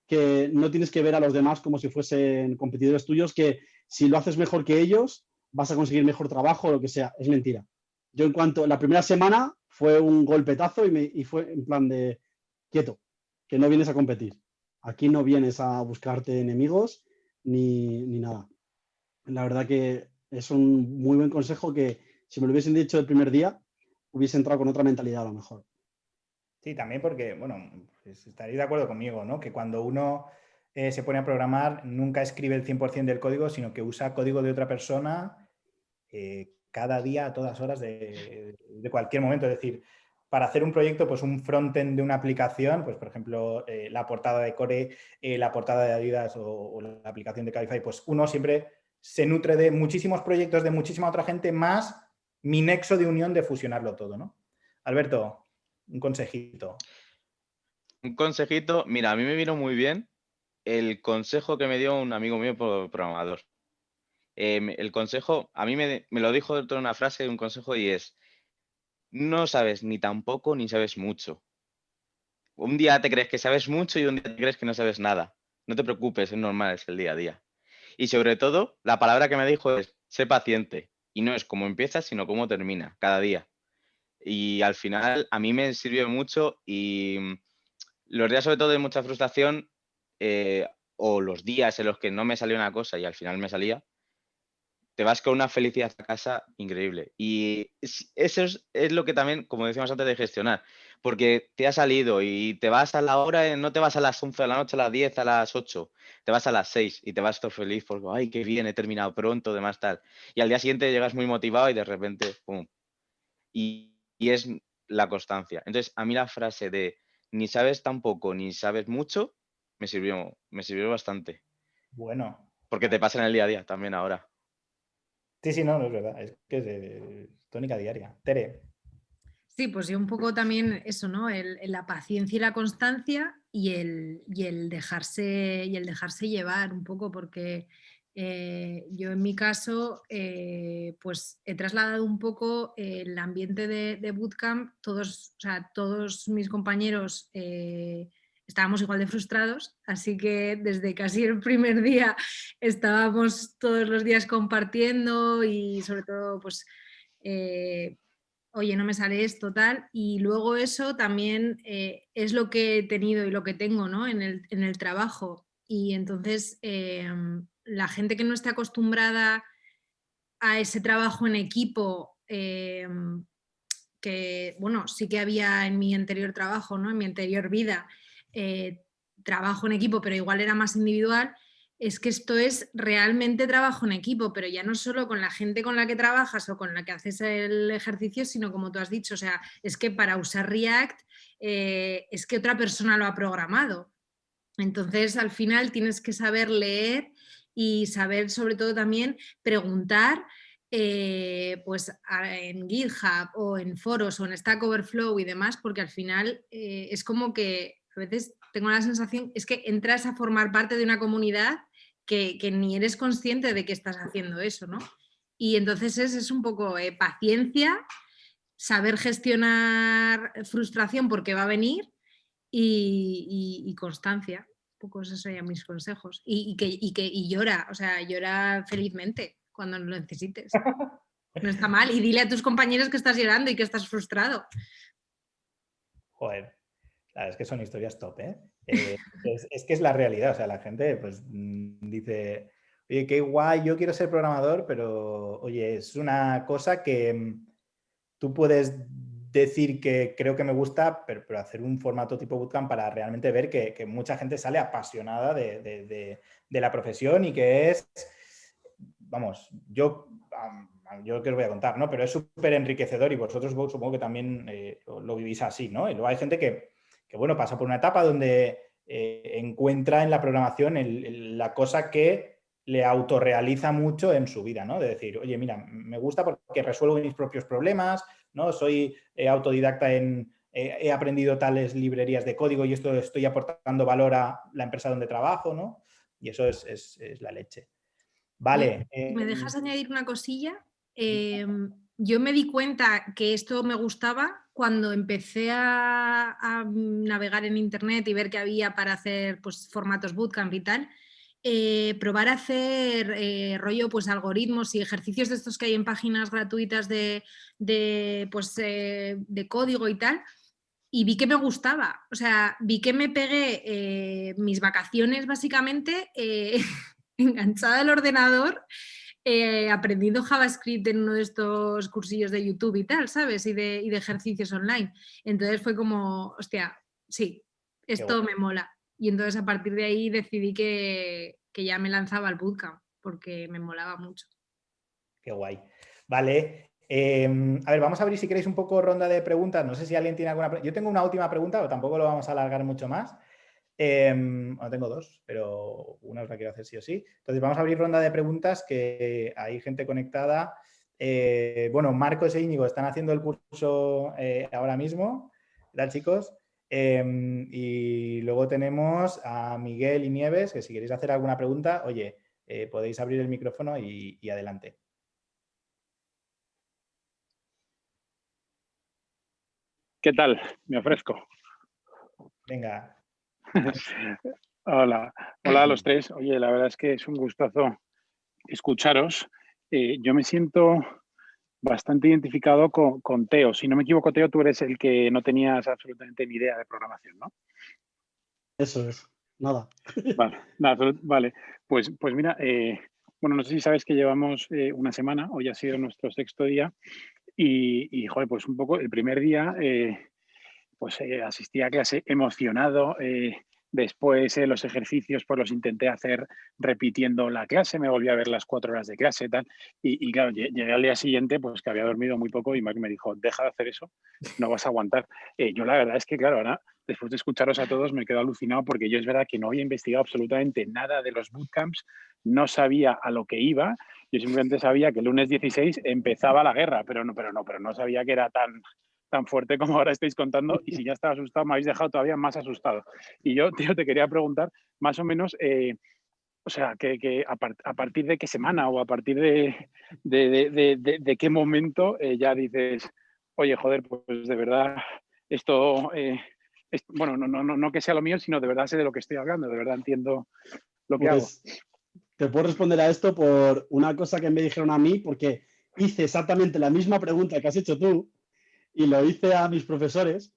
que no tienes que ver a los demás como si fuesen competidores tuyos, que si lo haces mejor que ellos, vas a conseguir mejor trabajo o lo que sea. Es mentira. Yo en cuanto, la primera semana fue un golpetazo y, me, y fue en plan de quieto, que no vienes a competir. Aquí no vienes a buscarte enemigos ni, ni nada. La verdad que es un muy buen consejo que si me lo hubiesen dicho el primer día, hubiese entrado con otra mentalidad a lo mejor.
Sí, también porque, bueno, pues estaréis de acuerdo conmigo, ¿no? Que cuando uno eh, se pone a programar, nunca escribe el 100% del código, sino que usa código de otra persona eh, cada día, a todas horas, de, cualquier momento. Es decir, para hacer un proyecto, pues un frontend de una aplicación, pues por ejemplo, eh, la portada de Core, la portada de Adidas o, la aplicación de Cabify, pues uno siempre se nutre de muchísimos proyectos de muchísima otra gente, más mi nexo de unión de fusionarlo todo, ¿no? Alberto, un consejito.
Un consejito, mira, a mí me vino muy bien el consejo que me dio un amigo mío programador. Em, el consejo, a mí me, lo dijo dentro de una frase, un consejo, y es, no sabes ni tampoco ni sabes mucho. Un día te crees que sabes mucho y un día te crees que no sabes nada. No te preocupes, es normal, es el día a día. Y sobre todo, la palabra que me dijo es, sé paciente. Y no es cómo empieza, sino cómo termina, cada día. Y al final a mí me sirvió mucho y mm, los días sobre todo de mucha frustración eh, o los días en los que no me salió una cosa y al final me salía, te vas con una felicidad a casa increíble. Y eso es, lo que también, como decíamos antes, de gestionar. Porque te ha salido y te vas a la hora, no te vas a las 11 de la noche, a las 10, a las 8, te vas a las 6 y te vas todo feliz porque, ay, qué bien, he terminado pronto, demás tal. Y al día siguiente llegas muy motivado y de repente, ¡pum! Y, y es la constancia. Entonces, a mí la frase de ni sabes tampoco ni sabes mucho me sirvió, me sirvió bastante.
Bueno.
Porque te pasa en el día a día también ahora.
Sí, sí, no, no es verdad. Es que es tónica diaria. Tere.
Sí, pues yo un poco también eso, ¿no? la paciencia y la constancia y el, y el, dejarse, y el dejarse llevar un poco, porque eh, yo en mi caso eh, pues he trasladado un poco el ambiente de, bootcamp, todos, o sea, todos mis compañeros eh, estábamos igual de frustrados, así que desde casi el primer día estábamos todos los días compartiendo y sobre todo pues oye, no me sale esto, tal, y luego eso también es lo que he tenido y lo que tengo ¿no? en, el, en el trabajo. Y entonces em, la gente que no está acostumbrada a ese trabajo en equipo, em, que bueno, sí que había en mi anterior trabajo, ¿no? en mi anterior vida, eh, trabajo en equipo, pero igual era más individual, es que esto es realmente trabajo en equipo, pero ya no solo con la gente con la que trabajas o con la que haces el ejercicio, sino como tú has dicho, o sea, es que para usar React eh, es que otra persona lo ha programado. Entonces, al final tienes que saber leer y saber sobre todo también preguntar eh, pues en GitHub o en foros o en Stack Overflow y demás, porque al final es como que a veces tengo la sensación, es que entras a formar parte de una comunidad que, ni eres consciente de que estás haciendo eso, ¿no? Y entonces es, es un poco eh, paciencia, saber gestionar frustración porque va a venir y constancia poco esos serían mis consejos. Y, que, y, que, y llora, o sea, llora felizmente cuando lo necesites. No está mal. Y dile a tus compañeros que estás llorando y que estás frustrado.
Joder, es que son historias top, ¿eh? eh es, que es la realidad, o sea, la gente pues mm, dice, oye, qué guay, yo quiero ser programador, pero oye, es una cosa que mm, tú puedes decir que creo que me gusta, pero, hacer un formato tipo bootcamp para realmente ver que, mucha gente sale apasionada de, la profesión y que es, vamos, yo, yo que os voy a contar, ¿no? Pero es súper enriquecedor y vosotros supongo que también eh, lo, vivís así, ¿no? Y luego hay gente que, bueno, pasa por una etapa donde eh, encuentra en la programación la cosa que le autorrealiza mucho en su vida, ¿no? De decir, oye, mira, me gusta porque resuelvo mis propios problemas, ¿no? Soy eh, autodidacta en, eh, he aprendido tales librerías de código y esto estoy aportando valor a la empresa donde trabajo, ¿no? Y eso es, la leche. Vale.
¿Me dejas añadir una cosilla? Em, yo me di cuenta que esto me gustaba cuando empecé a, navegar en internet y ver que había para hacer pues, formatos bootcamp y tal, eh, probar a hacer eh, rollo, pues algoritmos y ejercicios de estos que hay en páginas gratuitas de, pues, eh, de código y tal, y vi que me gustaba. O sea, vi que me pegué mis vacaciones básicamente enganchada al ordenador, aprendiendo JavaScript en uno de estos cursillos de YouTube y tal, ¿sabes? Y de, y de ejercicios online. Entonces fue como, hostia, sí, esto me mola. Y entonces a partir de ahí decidí que, ya me lanzaba al bootcamp porque me molaba mucho.
Qué guay. Vale. Em, a ver, vamos a abrir si queréis un poco ronda de preguntas. No sé si alguien tiene alguna pregunta. Yo tengo una última pregunta, pero tampoco lo vamos a alargar mucho más. Eh, bueno, tengo dos, pero una os la quiero hacer sí o sí. Entonces vamos a abrir ronda de preguntas que hay gente conectada. Eh, bueno, Marcos e Íñigo están haciendo el curso eh, ahora mismo. ¿Qué tal, chicos? Em, y luego tenemos a Miguel y Nieves, que si queréis hacer alguna pregunta, oye, eh, podéis abrir el micrófono y, adelante.
¿Qué tal? Me ofrezco.
Venga.
Hola, hola a los tres. Oye, la verdad es que es un gustazo escucharos. Eh, yo me siento bastante identificado con, Teo. Si no me equivoco, Teo, tú eres el que no tenías absolutamente ni idea de programación, ¿no?
Eso es, nada.
Vale, vale. Pues, pues mira, eh, bueno, no sé si sabes que llevamos eh, una semana, hoy ha sido nuestro sexto día, y, joder, pues un poco el primer día, eh, pues asistí a clase emocionado, Después eh, los ejercicios pues los intenté hacer repitiendo la clase, me volví a ver las cuatro horas de clase tal. Y, claro, llegué al día siguiente pues que había dormido muy poco y Mark me dijo, deja de hacer eso, no vas a aguantar. Eh, yo la verdad es que claro, ahora después de escucharos a todos me quedo alucinado porque yo es verdad que no había investigado absolutamente nada de los bootcamps, no sabía a lo que iba, yo simplemente sabía que el lunes 16 empezaba la guerra, pero no, pero no, pero no sabía que era tan tan fuerte como ahora estáis contando y si ya estaba asustado me habéis dejado todavía más asustado. Y yo, tío, te quería preguntar más o menos, eh, o sea, que, a, partir de qué semana o a partir de, de, qué momento eh, ya dices, oye, joder, pues de verdad esto, eh, bueno, no, no, no, que sea lo mío, sino de verdad sé de lo que estoy hablando, de verdad entiendo lo que pues, hago.
Te puedo responder a esto por una cosa que me dijeron a mí, porque hice exactamente la misma pregunta que has hecho tú y lo hice a mis profesores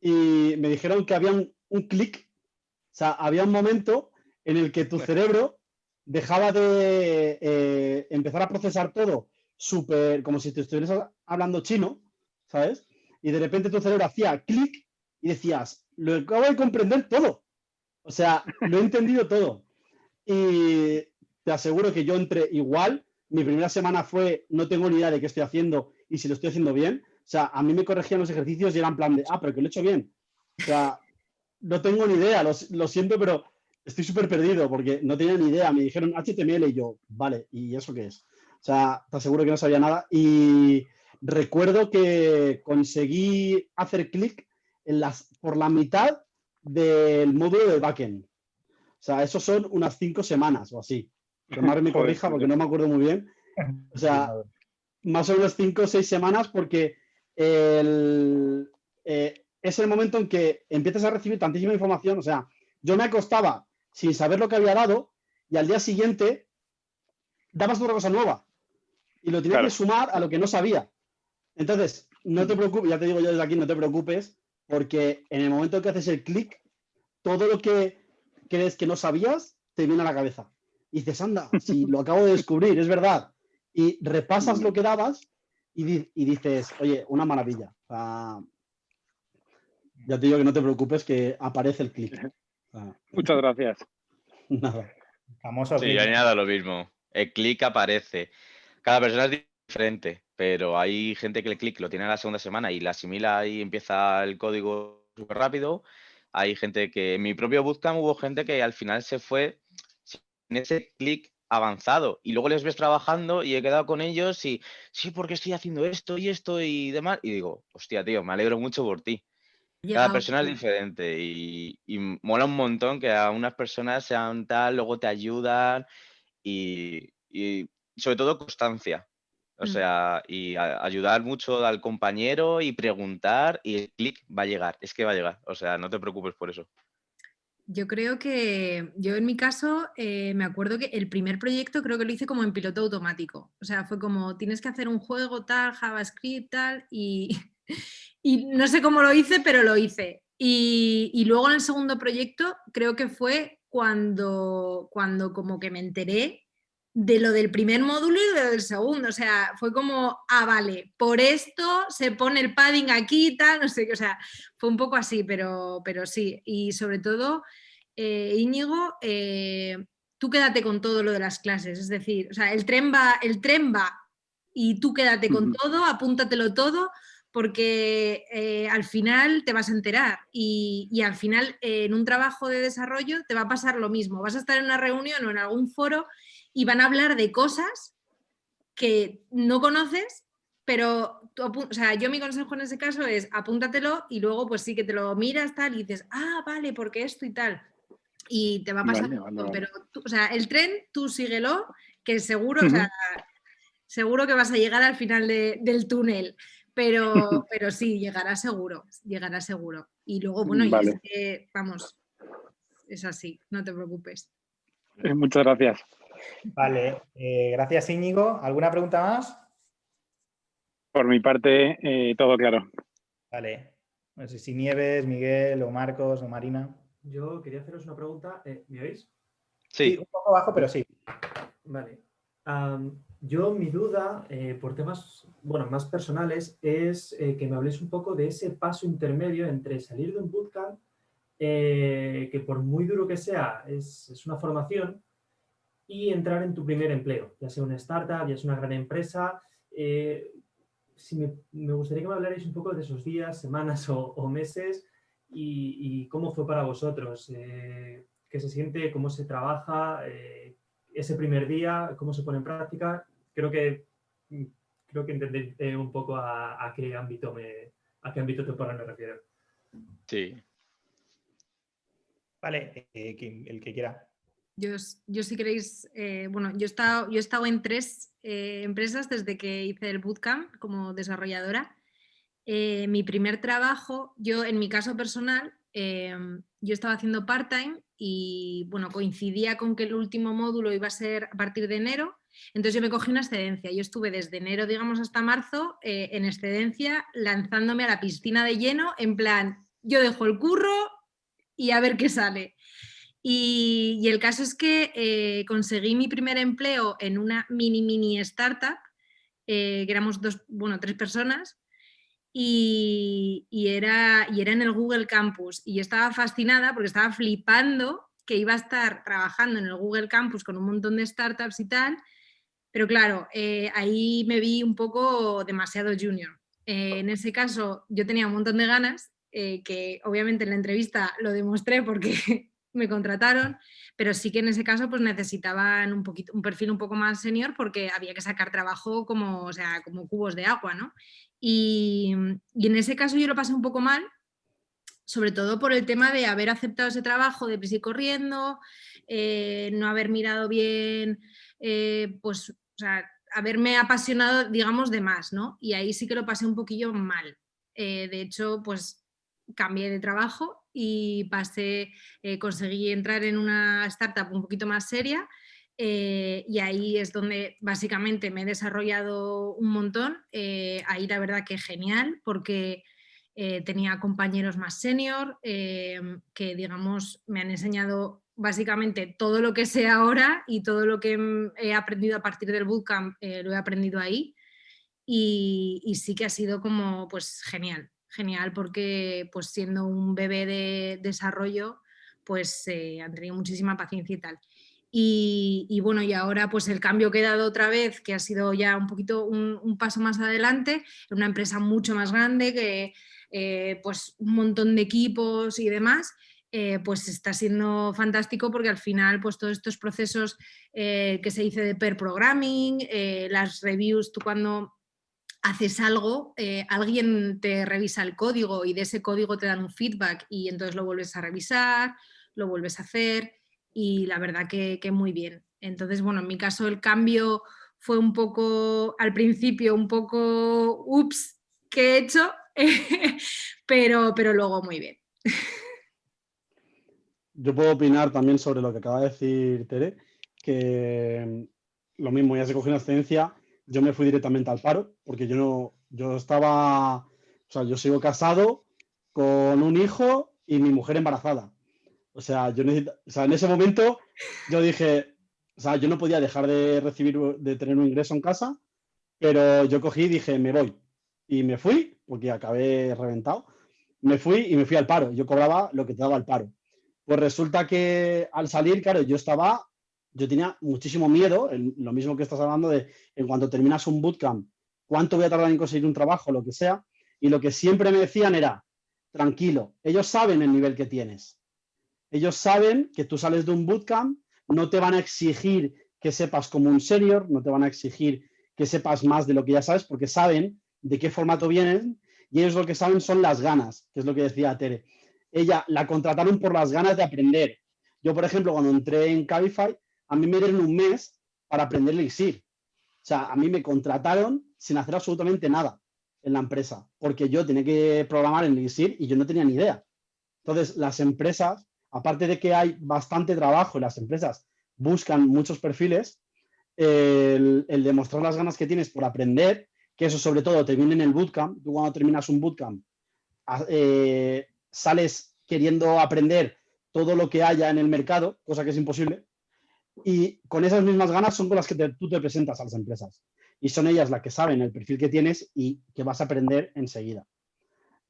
y me dijeron que había un, clic, o sea, había un momento en el que tu cerebro dejaba de eh, empezar a procesar todo súper, como si te estuvieras hablando chino, ¿sabes? Y de repente tu cerebro hacía clic y decías, lo acabo de comprender todo. O sea, lo he entendido todo. Y te aseguro que yo entré igual. Mi primera semana fue, no tengo ni idea de qué estoy haciendo y si lo estoy haciendo bien. O sea, a mí me corregían los ejercicios y eran plan de, ah, pero que lo he hecho bien. O sea, no tengo ni idea, lo, siento, pero estoy súper perdido porque no tenía ni idea. Me dijeron HTML y yo, vale, ¿y eso qué es? O sea, te aseguro que no sabía nada. Y recuerdo que conseguí hacer clic por la mitad del módulo de backend. O sea, eso son unas cinco semanas o así. Que Mar me corrija porque no me acuerdo muy bien. O sea, más o menos cinco o seis semanas porque el, eh, es el momento en que empiezas a recibir tantísima información. O sea, yo me acostaba sin saber lo que había dado y al día siguiente dabas otra cosa nueva y lo tenías que sumar a lo que no sabía. Entonces, no te preocupes, ya te digo yo desde aquí, no te preocupes, porque en el momento que haces el clic, todo lo que crees que no sabías te viene a la cabeza. Y dices, anda, si lo acabo de descubrir, es verdad. Y repasas lo que dabas y, dices, oye, una maravilla. ya te digo que no te preocupes, que aparece el clic.
Muchas gracias.
Nada. Famoso sí, añado lo mismo. El clic aparece. Cada persona es diferente, pero hay gente que el clic lo tiene en la segunda semana y la asimila y empieza el código súper rápido. Hay gente que en mi propio bootcamp hubo gente que al final se fue sin ese clic avanzado y luego les ves trabajando y he quedado con ellos y sí, porque estoy haciendo esto y esto y demás. Y digo, hostia, tío, me alegro mucho por ti. Cada persona es diferente y, mola un montón que a unas personas sean tal, luego te ayudan y, sobre todo constancia. O mm. sea, y ayudar mucho al compañero y preguntar y el clic va a llegar, es que va a llegar. O sea, no te preocupes por eso.
Yo creo que, yo en mi caso, eh, me acuerdo que el primer proyecto creo que lo hice como en piloto automático. O sea, fue como, tienes que hacer un juego tal, JavaScript tal, y, y no sé cómo lo hice, pero lo hice. Y, y, luego en el segundo proyecto creo que fue cuando, cuando como que me enteré de lo del primer módulo y de lo del segundo. O sea, fue como, ah, vale, por esto se pone el padding aquí y tal, no sé qué. O sea, fue un poco así, pero, pero sí. Y sobre todo, eh, Íñigo, eh, tú quédate con todo lo de las clases. Es decir, o sea, el tren va, el tren va y tú quédate con todo, apúntatelo todo, porque eh, al final te vas a enterar y, y al final en un trabajo de desarrollo te va a pasar lo mismo. Vas a estar en una reunión o en algún foro y van a hablar de cosas que no conoces, pero o sea, yo mi consejo en ese caso es apúntatelo y luego pues sí que te lo miras tal y dices, ah, vale, porque esto y tal. Y te va a pasar pero o sea, el tren tú síguelo, que seguro, seguro que vas a llegar al final del túnel. Pero, pero sí, llegará seguro, llegará seguro. Y luego, bueno, vamos, es así, no te preocupes.
Eh, muchas gracias.
Vale, eh, gracias Íñigo. ¿Alguna pregunta más?
Por mi parte, eh, todo claro.
Vale. No sé si Nieves, Miguel o Marcos o Marina.
Yo quería haceros una pregunta. Eh, ¿Me oís?
Sí. Un poco bajo, pero sí.
Vale. yo mi duda, por temas bueno, más personales, es que me habléis un poco de ese paso intermedio entre salir de un bootcamp, que por muy duro que sea, es, es una formación, y entrar en tu primer empleo, ya sea una startup, ya sea una gran empresa. Eh, si me, gustaría que me hablarais un poco de esos días, semanas o, meses y, cómo fue para vosotros, eh, qué se siente, cómo se trabaja, eh, ese primer día, cómo se pone en práctica. Creo que, creo que entendéis un poco a, qué ámbito me, a qué ámbito temporal me refiero.
Sí.
Vale, eh, el que quiera.
Yo, si queréis, eh, bueno, yo he, estado, yo he estado en tres eh, empresas desde que hice el bootcamp como desarrolladora. mi primer trabajo, yo en mi caso personal, yo estaba haciendo part-time y bueno, coincidía con que el último módulo iba a ser a partir de enero, entonces yo me cogí una excedencia. Yo estuve desde enero, digamos, hasta marzo en excedencia lanzándome a la piscina de lleno en plan, yo dejo el curro y a ver qué sale. Y, el caso es que eh, conseguí mi primer empleo en una mini, mini startup, eh, que éramos dos, bueno, tres personas, y, era, y era en el Google Campus. Y estaba fascinada porque estaba flipando que iba a estar trabajando en el Google Campus con un montón de startups y tal, pero claro, eh, ahí me vi un poco demasiado junior. en ese caso yo tenía un montón de ganas, que obviamente en la entrevista lo demostré porque me contrataron, pero sí que en ese caso pues necesitaban un, perfil un poco más senior porque había que sacar trabajo como, o sea, como cubos de agua, ¿no? Y, en ese caso yo lo pasé un poco mal, sobre todo por el tema de haber aceptado ese trabajo de prisa y corriendo, eh, no haber mirado bien, eh, pues, o sea, haberme apasionado, digamos, de más, ¿no? Y ahí sí que lo pasé un poquillo mal. Eh, de hecho, pues cambié de trabajo y pasé, eh, conseguí entrar en una startup un poquito más seria eh, y ahí es donde básicamente me he desarrollado un montón. Eh, ahí la verdad que genial porque tenía compañeros más senior que digamos me han enseñado básicamente todo lo que sé ahora y todo lo que he aprendido a partir del bootcamp lo he aprendido ahí y, y sí que ha sido como pues genial genial porque pues siendo un bebé de desarrollo pues eh, han tenido muchísima paciencia y tal. Y, bueno, y ahora pues el cambio que he dado otra vez, que ha sido ya un poquito un, paso más adelante, en una empresa mucho más grande, que eh, pues un montón de equipos y demás, eh, pues está siendo fantástico porque al final pues todos estos procesos que se dice de pair programming, las reviews, tú cuando haces algo, eh, alguien te revisa el código y de ese código te dan un feedback y entonces lo vuelves a revisar, lo vuelves a hacer y la verdad que, muy bien. Entonces, bueno, en mi caso el cambio fue un poco, al principio, un poco, ups, ¿qué he hecho? pero, pero luego muy bien.
Yo puedo opinar también sobre lo que acaba de decir Tere, que lo mismo, ya se cogió una excedencia yo me fui directamente al paro, porque yo no, yo estaba, o sea, yo sigo casado con un hijo y mi mujer embarazada. O sea, yo o sea, en ese momento yo dije, o sea, yo no podía dejar de recibir, de tener un ingreso en casa, pero yo cogí y dije, me voy. Y me fui, porque acabé reventado. Me fui y me fui al paro. Yo cobraba lo que te daba el paro. Pues resulta que al salir, claro, yo estaba yo tenía muchísimo miedo, lo mismo que estás hablando de en cuanto terminas un bootcamp, cuánto voy a tardar en conseguir un trabajo, lo que sea, y lo que siempre me decían era, tranquilo, ellos saben el nivel que tienes. Ellos saben que tú sales de un bootcamp, no te van a exigir que sepas como un senior, no te van a exigir que sepas más de lo que ya sabes, porque saben de qué formato vienen y ellos lo que saben son las ganas, que es lo que decía Tere. Ella la contrataron por las ganas de aprender. Yo, por ejemplo, cuando entré en Cabify, a mí me dieron un mes para aprender Elixir. O sea, a mí me contrataron sin hacer absolutamente nada en la empresa, porque yo tenía que programar en Elixir y yo no tenía ni idea. Entonces, las empresas, aparte de que hay bastante trabajo las empresas buscan muchos perfiles, el, demostrar las ganas que tienes por aprender, que eso sobre todo te viene en el bootcamp, tú cuando terminas un bootcamp eh, sales queriendo aprender todo lo que haya en el mercado, cosa que es imposible, y con esas mismas ganas son con las que tú te presentas a las empresas. Y son ellas las que saben el perfil que tienes y que vas a aprender enseguida.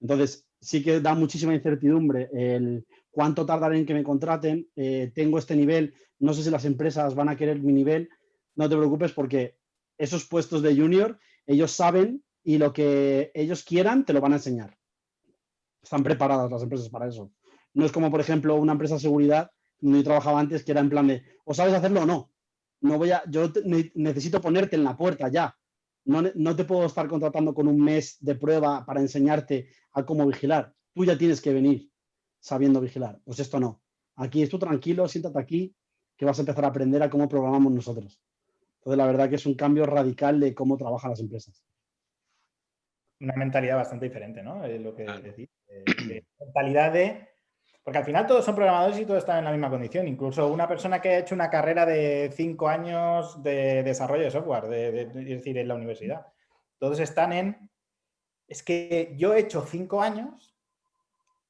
Entonces, sí que da muchísima incertidumbre el cuánto tardaré en que me contraten, eh, tengo este nivel, no sé si las empresas van a querer mi nivel, no te preocupes porque esos puestos de junior, ellos saben y lo que ellos quieran te lo van a enseñar. Están preparadas las empresas para eso. No es como, por ejemplo, una empresa de seguridad donde yo trabajaba antes, que era en plan de, o sabes hacerlo o no. no voy a, yo necesito ponerte en la puerta ya. No, no, te puedo estar contratando con un mes de prueba para enseñarte a cómo vigilar. Tú ya tienes que venir sabiendo vigilar. Pues esto no. Aquí es tú tranquilo, siéntate aquí, que vas a empezar a aprender a cómo programamos nosotros. Entonces, la verdad que es un cambio radical de cómo trabajan las empresas.
Una mentalidad bastante diferente, ¿no? Es lo que decís. mentalidad de... Porque al final todos son programadores y todos están en la misma condición. Incluso una persona que ha hecho una carrera de cinco años de desarrollo de software, de, es decir, en la universidad. Todos están en... Es que yo he hecho cinco años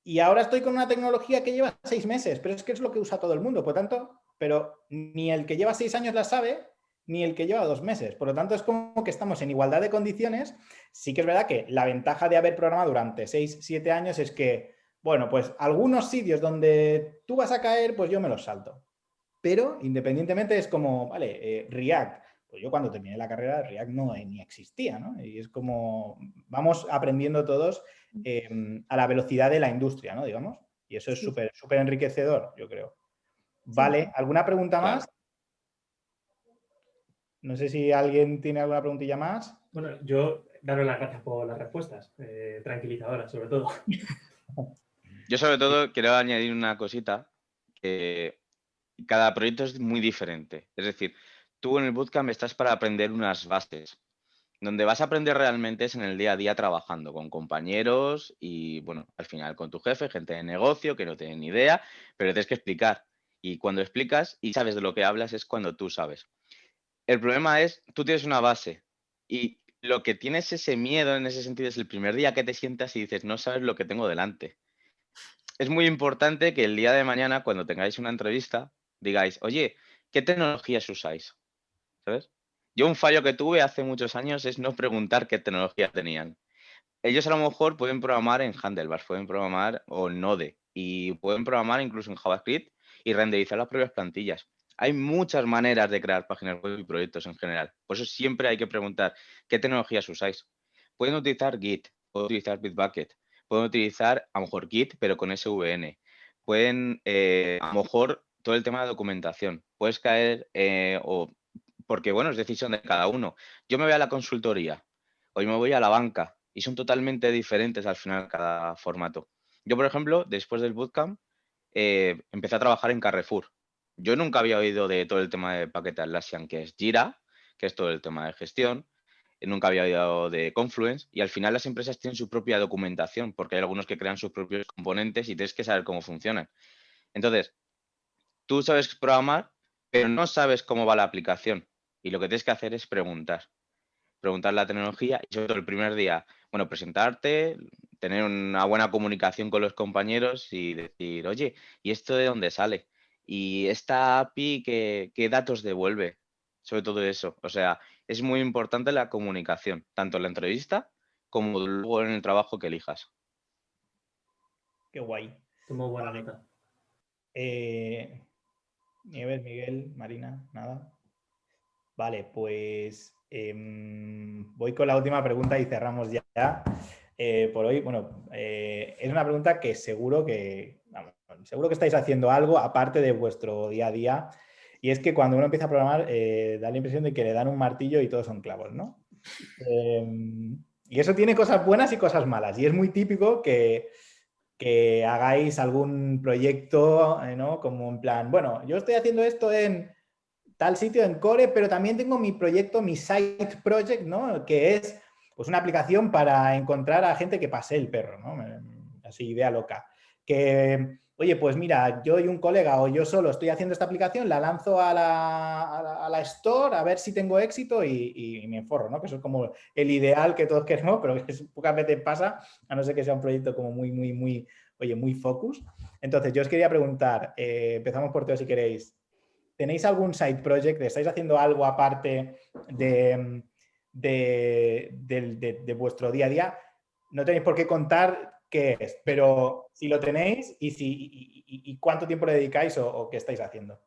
y ahora estoy con una tecnología que lleva seis meses, pero es que es lo que usa todo el mundo. Por tanto, pero ni el que lleva seis años la sabe, ni el que lleva dos meses. Por lo tanto, es como que estamos en igualdad de condiciones. Sí que es verdad que la ventaja de haber programado durante seis, siete años es que, bueno, pues algunos sitios donde tú vas a caer, pues yo me los salto. Pero independientemente es como, vale, eh, React. Pues yo cuando terminé la carrera, React no ni existía, ¿no? Y es como, vamos aprendiendo todos em, a la velocidad de la industria, ¿no? Digamos. Y eso es súper súper enriquecedor, yo creo. Vale, ¿alguna pregunta más? No sé si alguien tiene alguna preguntilla más.
Bueno, yo daros las gracias por las respuestas, eh, tranquilizadoras sobre todo.
Yo sobre todo quiero añadir una cosita, que cada proyecto es muy diferente. Es decir, tú en el bootcamp estás para aprender unas bases. Donde vas a aprender realmente es en el día a día trabajando con compañeros y, bueno, al final con tu jefe, gente de negocio que no tienen ni idea, pero tienes que explicar. Y cuando explicas y sabes de lo que hablas es cuando tú sabes. El problema es, tú tienes una base y lo que tienes ese miedo en ese sentido es el primer día que te sientas y dices, no sabes lo que tengo delante. Es muy importante que el día de mañana, cuando tengáis una entrevista, digáis, oye, ¿qué tecnologías usáis? ¿Sabes? Yo un fallo que tuve hace muchos años es no preguntar qué tecnología tenían. Ellos a lo mejor pueden programar en Handlebars, pueden programar o Node y pueden programar incluso en JavaScript y renderizar las propias plantillas. Hay muchas maneras de crear páginas web y proyectos en general. Por eso siempre hay que preguntar qué tecnologías usáis. Pueden utilizar Git, pueden utilizar Bitbucket, pueden utilizar a lo mejor Git, pero con SVN. Pueden, eh, a lo mejor, todo el tema de documentación. Puedes caer, eh, o porque bueno, es decisión de cada uno. Yo me voy a la consultoría, hoy me voy a la banca, y son totalmente diferentes al final cada formato. Yo, por ejemplo, después del bootcamp, eh, empecé a trabajar en Carrefour. Yo nunca había oído de todo el tema de Packet Atlassian, que es Jira, que es todo el tema de gestión. Eh, nunca había oído de Confluence y al final las empresas tienen su propia documentación porque hay algunos que crean sus propios componentes y tienes que saber cómo funcionan. Entonces, tú sabes programar, pero no sabes cómo va la aplicación y lo que tienes que hacer es preguntar. Preguntar la tecnología y sobre todo el primer día, bueno, presentarte, tener una buena comunicación con los compañeros y decir, oye, ¿y esto de dónde sale? Y esta API, ¿qué, datos devuelve? Sobre todo eso. O sea, es muy importante la comunicación, tanto en la entrevista como luego en el trabajo que elijas.
Qué guay.
Tomo buena nota.
Eh, Nieves, Miguel, Marina, nada. Vale, pues em, voy con la última pregunta y cerramos ya. Eh, por hoy, bueno, eh, es una pregunta que seguro que, seguro que estáis haciendo algo aparte de vuestro día a día. Y es que cuando uno empieza a programar, eh, da la impresión de que le dan un martillo y todos son clavos, ¿no? Em, y eso tiene cosas buenas y cosas malas. Y es muy típico que, que hagáis algún proyecto, ¿no? Como en plan, bueno, yo estoy haciendo esto en tal sitio, en Core, pero también tengo mi proyecto, mi side project, ¿no? Que es pues una aplicación para encontrar a gente que pase el perro, ¿no? Así, idea loca. Que, oye, pues mira, yo y un colega o yo solo estoy haciendo esta aplicación, la lanzo a la, a la, store a ver si tengo éxito y, me enforro, ¿no? Que eso es como el ideal que todos queremos, pero que pocas veces pasa, a no ser que sea un proyecto como muy, muy, muy, oye, muy focus. Entonces, yo os quería preguntar, eh, empezamos por todo si queréis, ¿tenéis algún side project? ¿Estáis haciendo algo aparte de de, vuestro día a día. No tenéis por qué contar qué es, pero si lo tenéis y, si, y, cuánto tiempo le dedicáis o, qué estáis haciendo.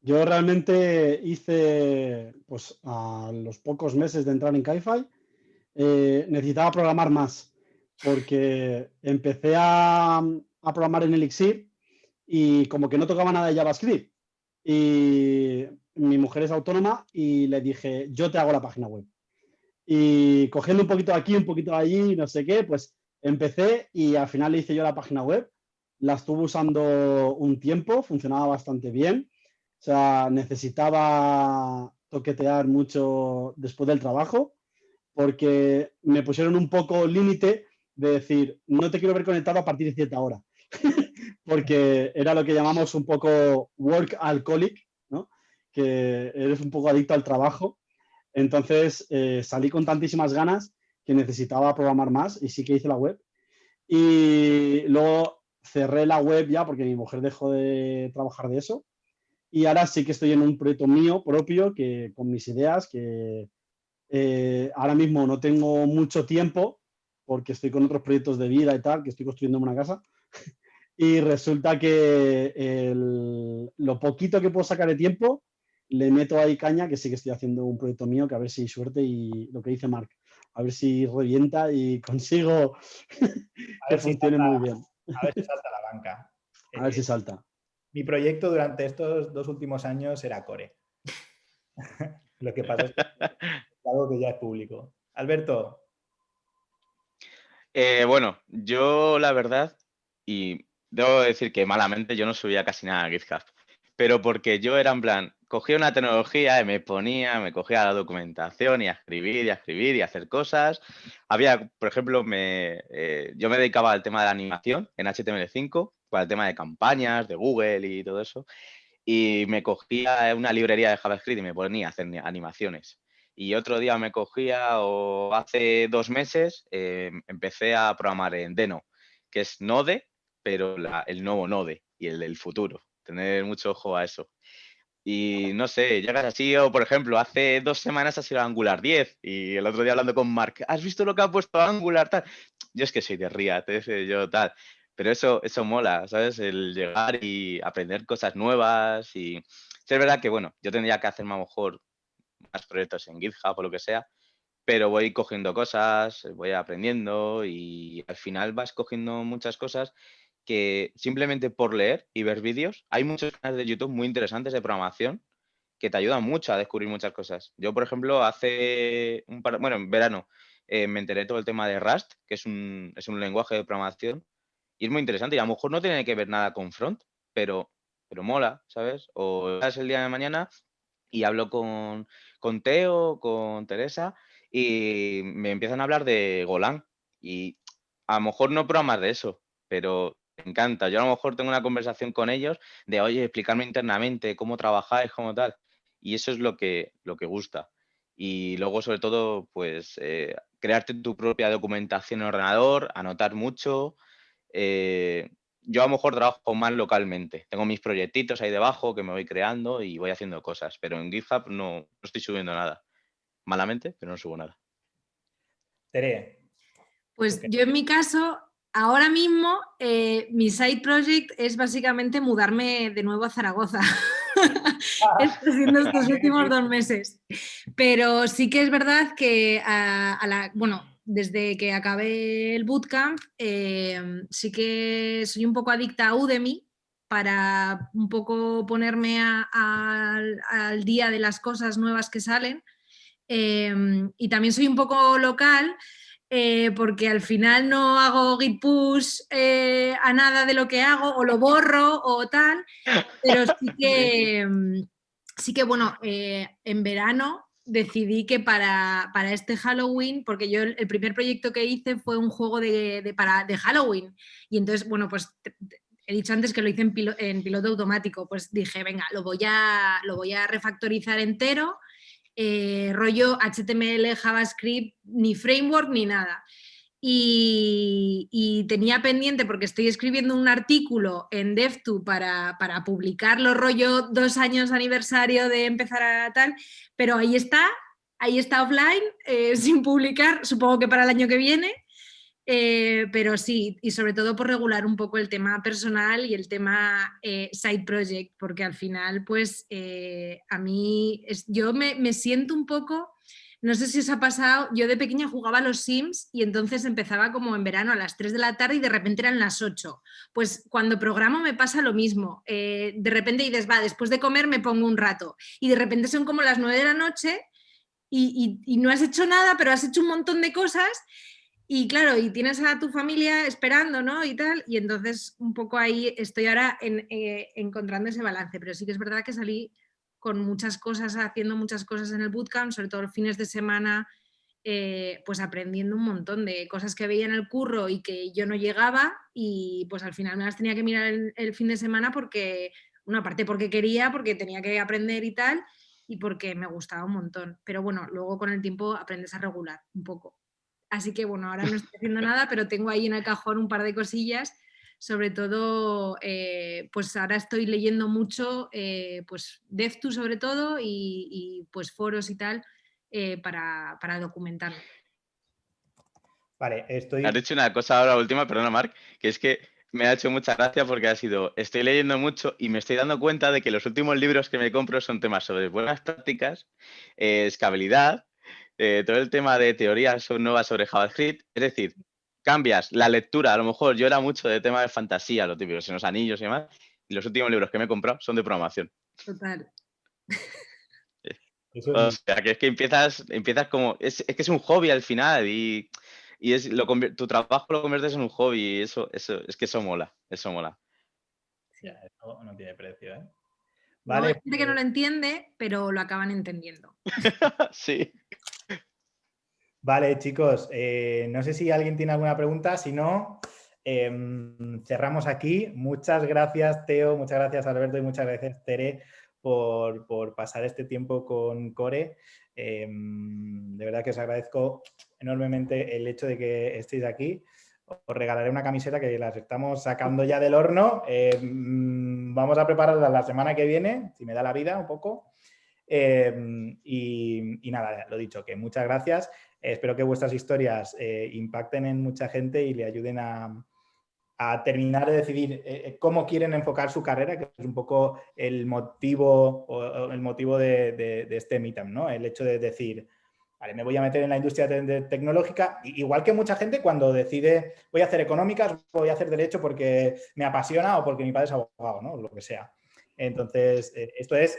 Yo realmente hice, pues a los pocos meses de entrar en Kaifai, eh, necesitaba programar más, porque empecé a programar en Elixir y como que no tocaba nada de JavaScript. Y mi mujer es autónoma y le dije, yo te hago la página web. Y cogiendo un poquito aquí, un poquito allí, no sé qué, pues empecé y al final le hice yo la página web. La estuve usando un tiempo, funcionaba bastante bien. O sea, necesitaba toquetear mucho después del trabajo porque me pusieron un poco límite de decir, no te quiero ver conectado a partir de cierta hora. porque era lo que llamamos un poco work alcoholic, ¿no? que eres un poco adicto al trabajo. Entonces eh, salí con tantísimas ganas que necesitaba programar más y sí que hice la web. Y luego cerré la web ya porque mi mujer dejó de trabajar de eso. Y ahora sí que estoy en un proyecto mío propio que con mis ideas que eh, ahora mismo no tengo mucho tiempo porque estoy con otros proyectos de vida y tal, que estoy construyendo una casa. Y resulta que lo poquito que puedo sacar de tiempo, le meto ahí caña, que sí que estoy haciendo un proyecto mío, que a ver si suerte y lo que dice Marc, a ver si revienta y consigo que funcione muy bien.
A ver si salta la banca.
A ver si eh, salta.
Mi proyecto durante estos dos últimos años era Core. lo que pasa es que algo que ya es público. Alberto.
Eh, bueno, yo la verdad, y debo decir que malamente yo no subía casi nada a GitHub, pero porque yo era en plan, cogía una tecnología y me ponía, me cogía la documentación y a escribir y a escribir y a hacer cosas. Había, por ejemplo, me, eh, yo me dedicaba al tema de la animación en HTML5, para el tema de campañas, de Google y todo eso, y me cogía una librería de JavaScript y me ponía a hacer animaciones. Y otro día me cogía, o hace dos meses, eh, empecé a programar en Deno, que es Node, pero el nuevo Node y el del futuro. Tener mucho ojo a eso. Y no sé, llegas así, o por ejemplo, hace dos semanas ha sido Angular 10 y el otro día hablando con Mark, ¿has visto lo que ha puesto Angular tal? Yo es que soy de React, yo tal. Pero eso, eso mola, ¿sabes? El llegar y aprender cosas nuevas y... Es verdad que, bueno, yo tendría que hacer mejor más proyectos en GitHub o lo que sea, pero voy cogiendo cosas, voy aprendiendo y al final vas cogiendo muchas cosas que simplemente por leer y ver vídeos, hay muchos canales de YouTube muy interesantes de programación que te ayudan mucho a descubrir muchas cosas. Yo, por ejemplo, hace un par, bueno, en verano eh, me enteré todo el tema de Rust, que es un, es un lenguaje de programación y es muy interesante y a lo mejor no tiene que ver nada con front, pero, pero mola, ¿sabes? O es el día de mañana y hablo con, con Teo, con Teresa y me empiezan a hablar de Golang y a lo mejor no programas de eso, pero encanta. Yo a lo mejor tengo una conversación con ellos de, oye, explicarme internamente cómo trabajáis, cómo tal. Y eso es lo que, lo que gusta. Y luego, sobre todo, pues, eh, crearte tu propia documentación en ordenador, anotar mucho. Eh, yo a lo mejor trabajo más localmente. Tengo mis proyectitos ahí debajo que me voy creando y voy haciendo cosas. Pero en GitHub no, no estoy subiendo nada. Malamente, pero no subo nada.
Tere.
Pues yo en mi caso ahora mismo eh, mi side project es básicamente mudarme de nuevo a Zaragoza. Ah. Haciendo estos últimos dos meses. Pero sí que es verdad que bueno, desde que acabé el bootcamp, eh, sí que soy un poco adicta a Udemy para un poco ponerme al día de las cosas nuevas que salen. Eh, y también soy un poco local, eh, porque al final no hago git push eh, a nada de lo que hago o lo borro o tal, pero sí que, mm, sí que bueno, eh, en verano decidí que para, este Halloween, porque yo el, primer proyecto que hice fue un juego de, para, de Halloween. Y entonces, bueno, pues he dicho antes que lo hice en, en piloto automático, pues dije, venga, lo voy a, lo voy a refactorizar entero eh, rollo HTML, JavaScript, ni framework ni nada. Y, tenía pendiente, porque estoy escribiendo un artículo en DevTo para, para publicarlo, rollo dos años aniversario de empezar a tal, pero ahí está, ahí está offline, eh, sin publicar, supongo que para el año que viene, eh, pero sí, y sobre todo por regular un poco el tema personal y el tema eh, side project, porque al final, pues eh, a mí, yo me, me, siento un poco, no sé si os ha pasado, yo de pequeña jugaba a los Sims y entonces empezaba como en verano a las 3 de la tarde y de repente eran las 8. Pues cuando programo me pasa lo mismo, de repente dices, va, después de comer me pongo un rato y de repente son como las 9 de la noche y, no has hecho nada, pero has hecho un montón de cosas y claro, y tienes a tu familia esperando, ¿no? Y tal, y entonces un poco ahí estoy ahora eh, encontrando ese balance, pero sí que es verdad que salí con muchas cosas, haciendo muchas cosas en el bootcamp, sobre todo los fines de semana, eh, pues aprendiendo un montón de cosas que veía en el curro y que yo no llegaba y pues al final me las tenía que mirar el fin de semana porque, una parte porque quería, porque tenía que aprender y tal, y porque me gustaba un montón. Pero bueno, luego con el tiempo aprendes a regular un poco. Así que bueno, ahora no estoy haciendo nada, pero tengo ahí en el cajón un par de cosillas. Sobre todo, eh, pues ahora estoy leyendo mucho, eh, pues DevTools sobre todo y, pues foros y tal eh, para, para documentarme.
Vale, estoy...
Has dicho una cosa ahora última, perdona Marc, que es que me ha hecho mucha gracia porque ha sido, estoy leyendo mucho y me estoy dando cuenta de que los últimos libros que me compro son temas sobre buenas prácticas, eh, escalabilidad, eh, todo el tema de teorías nuevas sobre JavaScript. Es decir, cambias la lectura. A lo mejor yo era mucho de tema de fantasía, lo típico, en los anillos y demás. Y los últimos libros que me he comprado son de programación.
Total.
o sea, que es que empiezas, empiezas como. Es, es que es un hobby al final y y es, lo, tu trabajo lo conviertes en un hobby y eso, eso, es que eso mola, eso mola.
Sí, eso no tiene precio, ¿eh?
Vale. hay gente que no lo pues entiende, pero lo acaban entendiendo.
sí.
Vale, chicos, eh, no sé si alguien tiene alguna pregunta, si no, em, cerramos aquí. Muchas gracias, Teo, muchas gracias, Alberto, y muchas gracias, Tere, por, por pasar este tiempo con Core. Em, de verdad que os agradezco enormemente el hecho de que estéis aquí. Os regalaré una camiseta que las estamos sacando ya del horno. Em, vamos a prepararla la semana que viene, si me da la vida un poco. Em, y, nada, lo dicho, que muchas gracias. Espero que vuestras historias eh, impacten en mucha gente y le ayuden a, terminar de decidir eh, eh, cómo quieren enfocar su carrera, que es un poco el motivo, el motivo de, este Meetup, ¿no? El hecho de decir, me voy a meter en la industria tecnológica, igual que mucha gente cuando decide, voy a hacer económicas, voy a hacer derecho porque me apasiona o porque mi padre es abogado, ¿no? Lo que sea. Entonces, eh, esto es,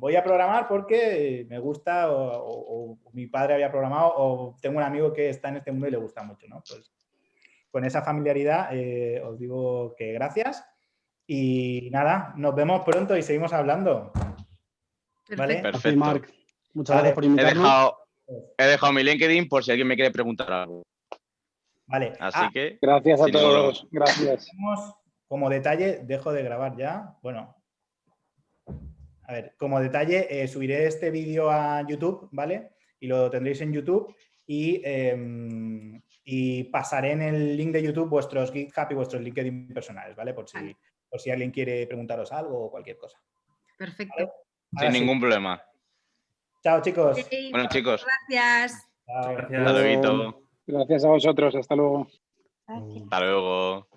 voy a programar porque me gusta o, mi padre había programado o tengo un amigo que está en este mundo y le gusta mucho, ¿no? Pues con esa familiaridad eh, os digo que gracias y nada, nos vemos pronto y seguimos hablando.
¿Vale? Perfecto.
Marc. Muchas gracias por invitarnos.
He dejado, mi LinkedIn por si alguien me quiere preguntar algo.
Vale.
Así
ah,
que...
Gracias a todos. Gracias.
Como detalle, dejo de grabar ya. Bueno, a ver, como detalle, eh, subiré este vídeo a YouTube, ¿vale? Y lo tendréis en YouTube y em, y pasaré en el link de YouTube vuestros GitHub y vuestros LinkedIn personales, ¿vale? Por si, Por si alguien quiere preguntaros algo o cualquier cosa.
Perfecto.
Sin ningún problema.
Chao, chicos.
bueno, chicos.
Gracias.
Gracias. Hasta luego.
Gracias a vosotros. Hasta luego.
Hasta luego.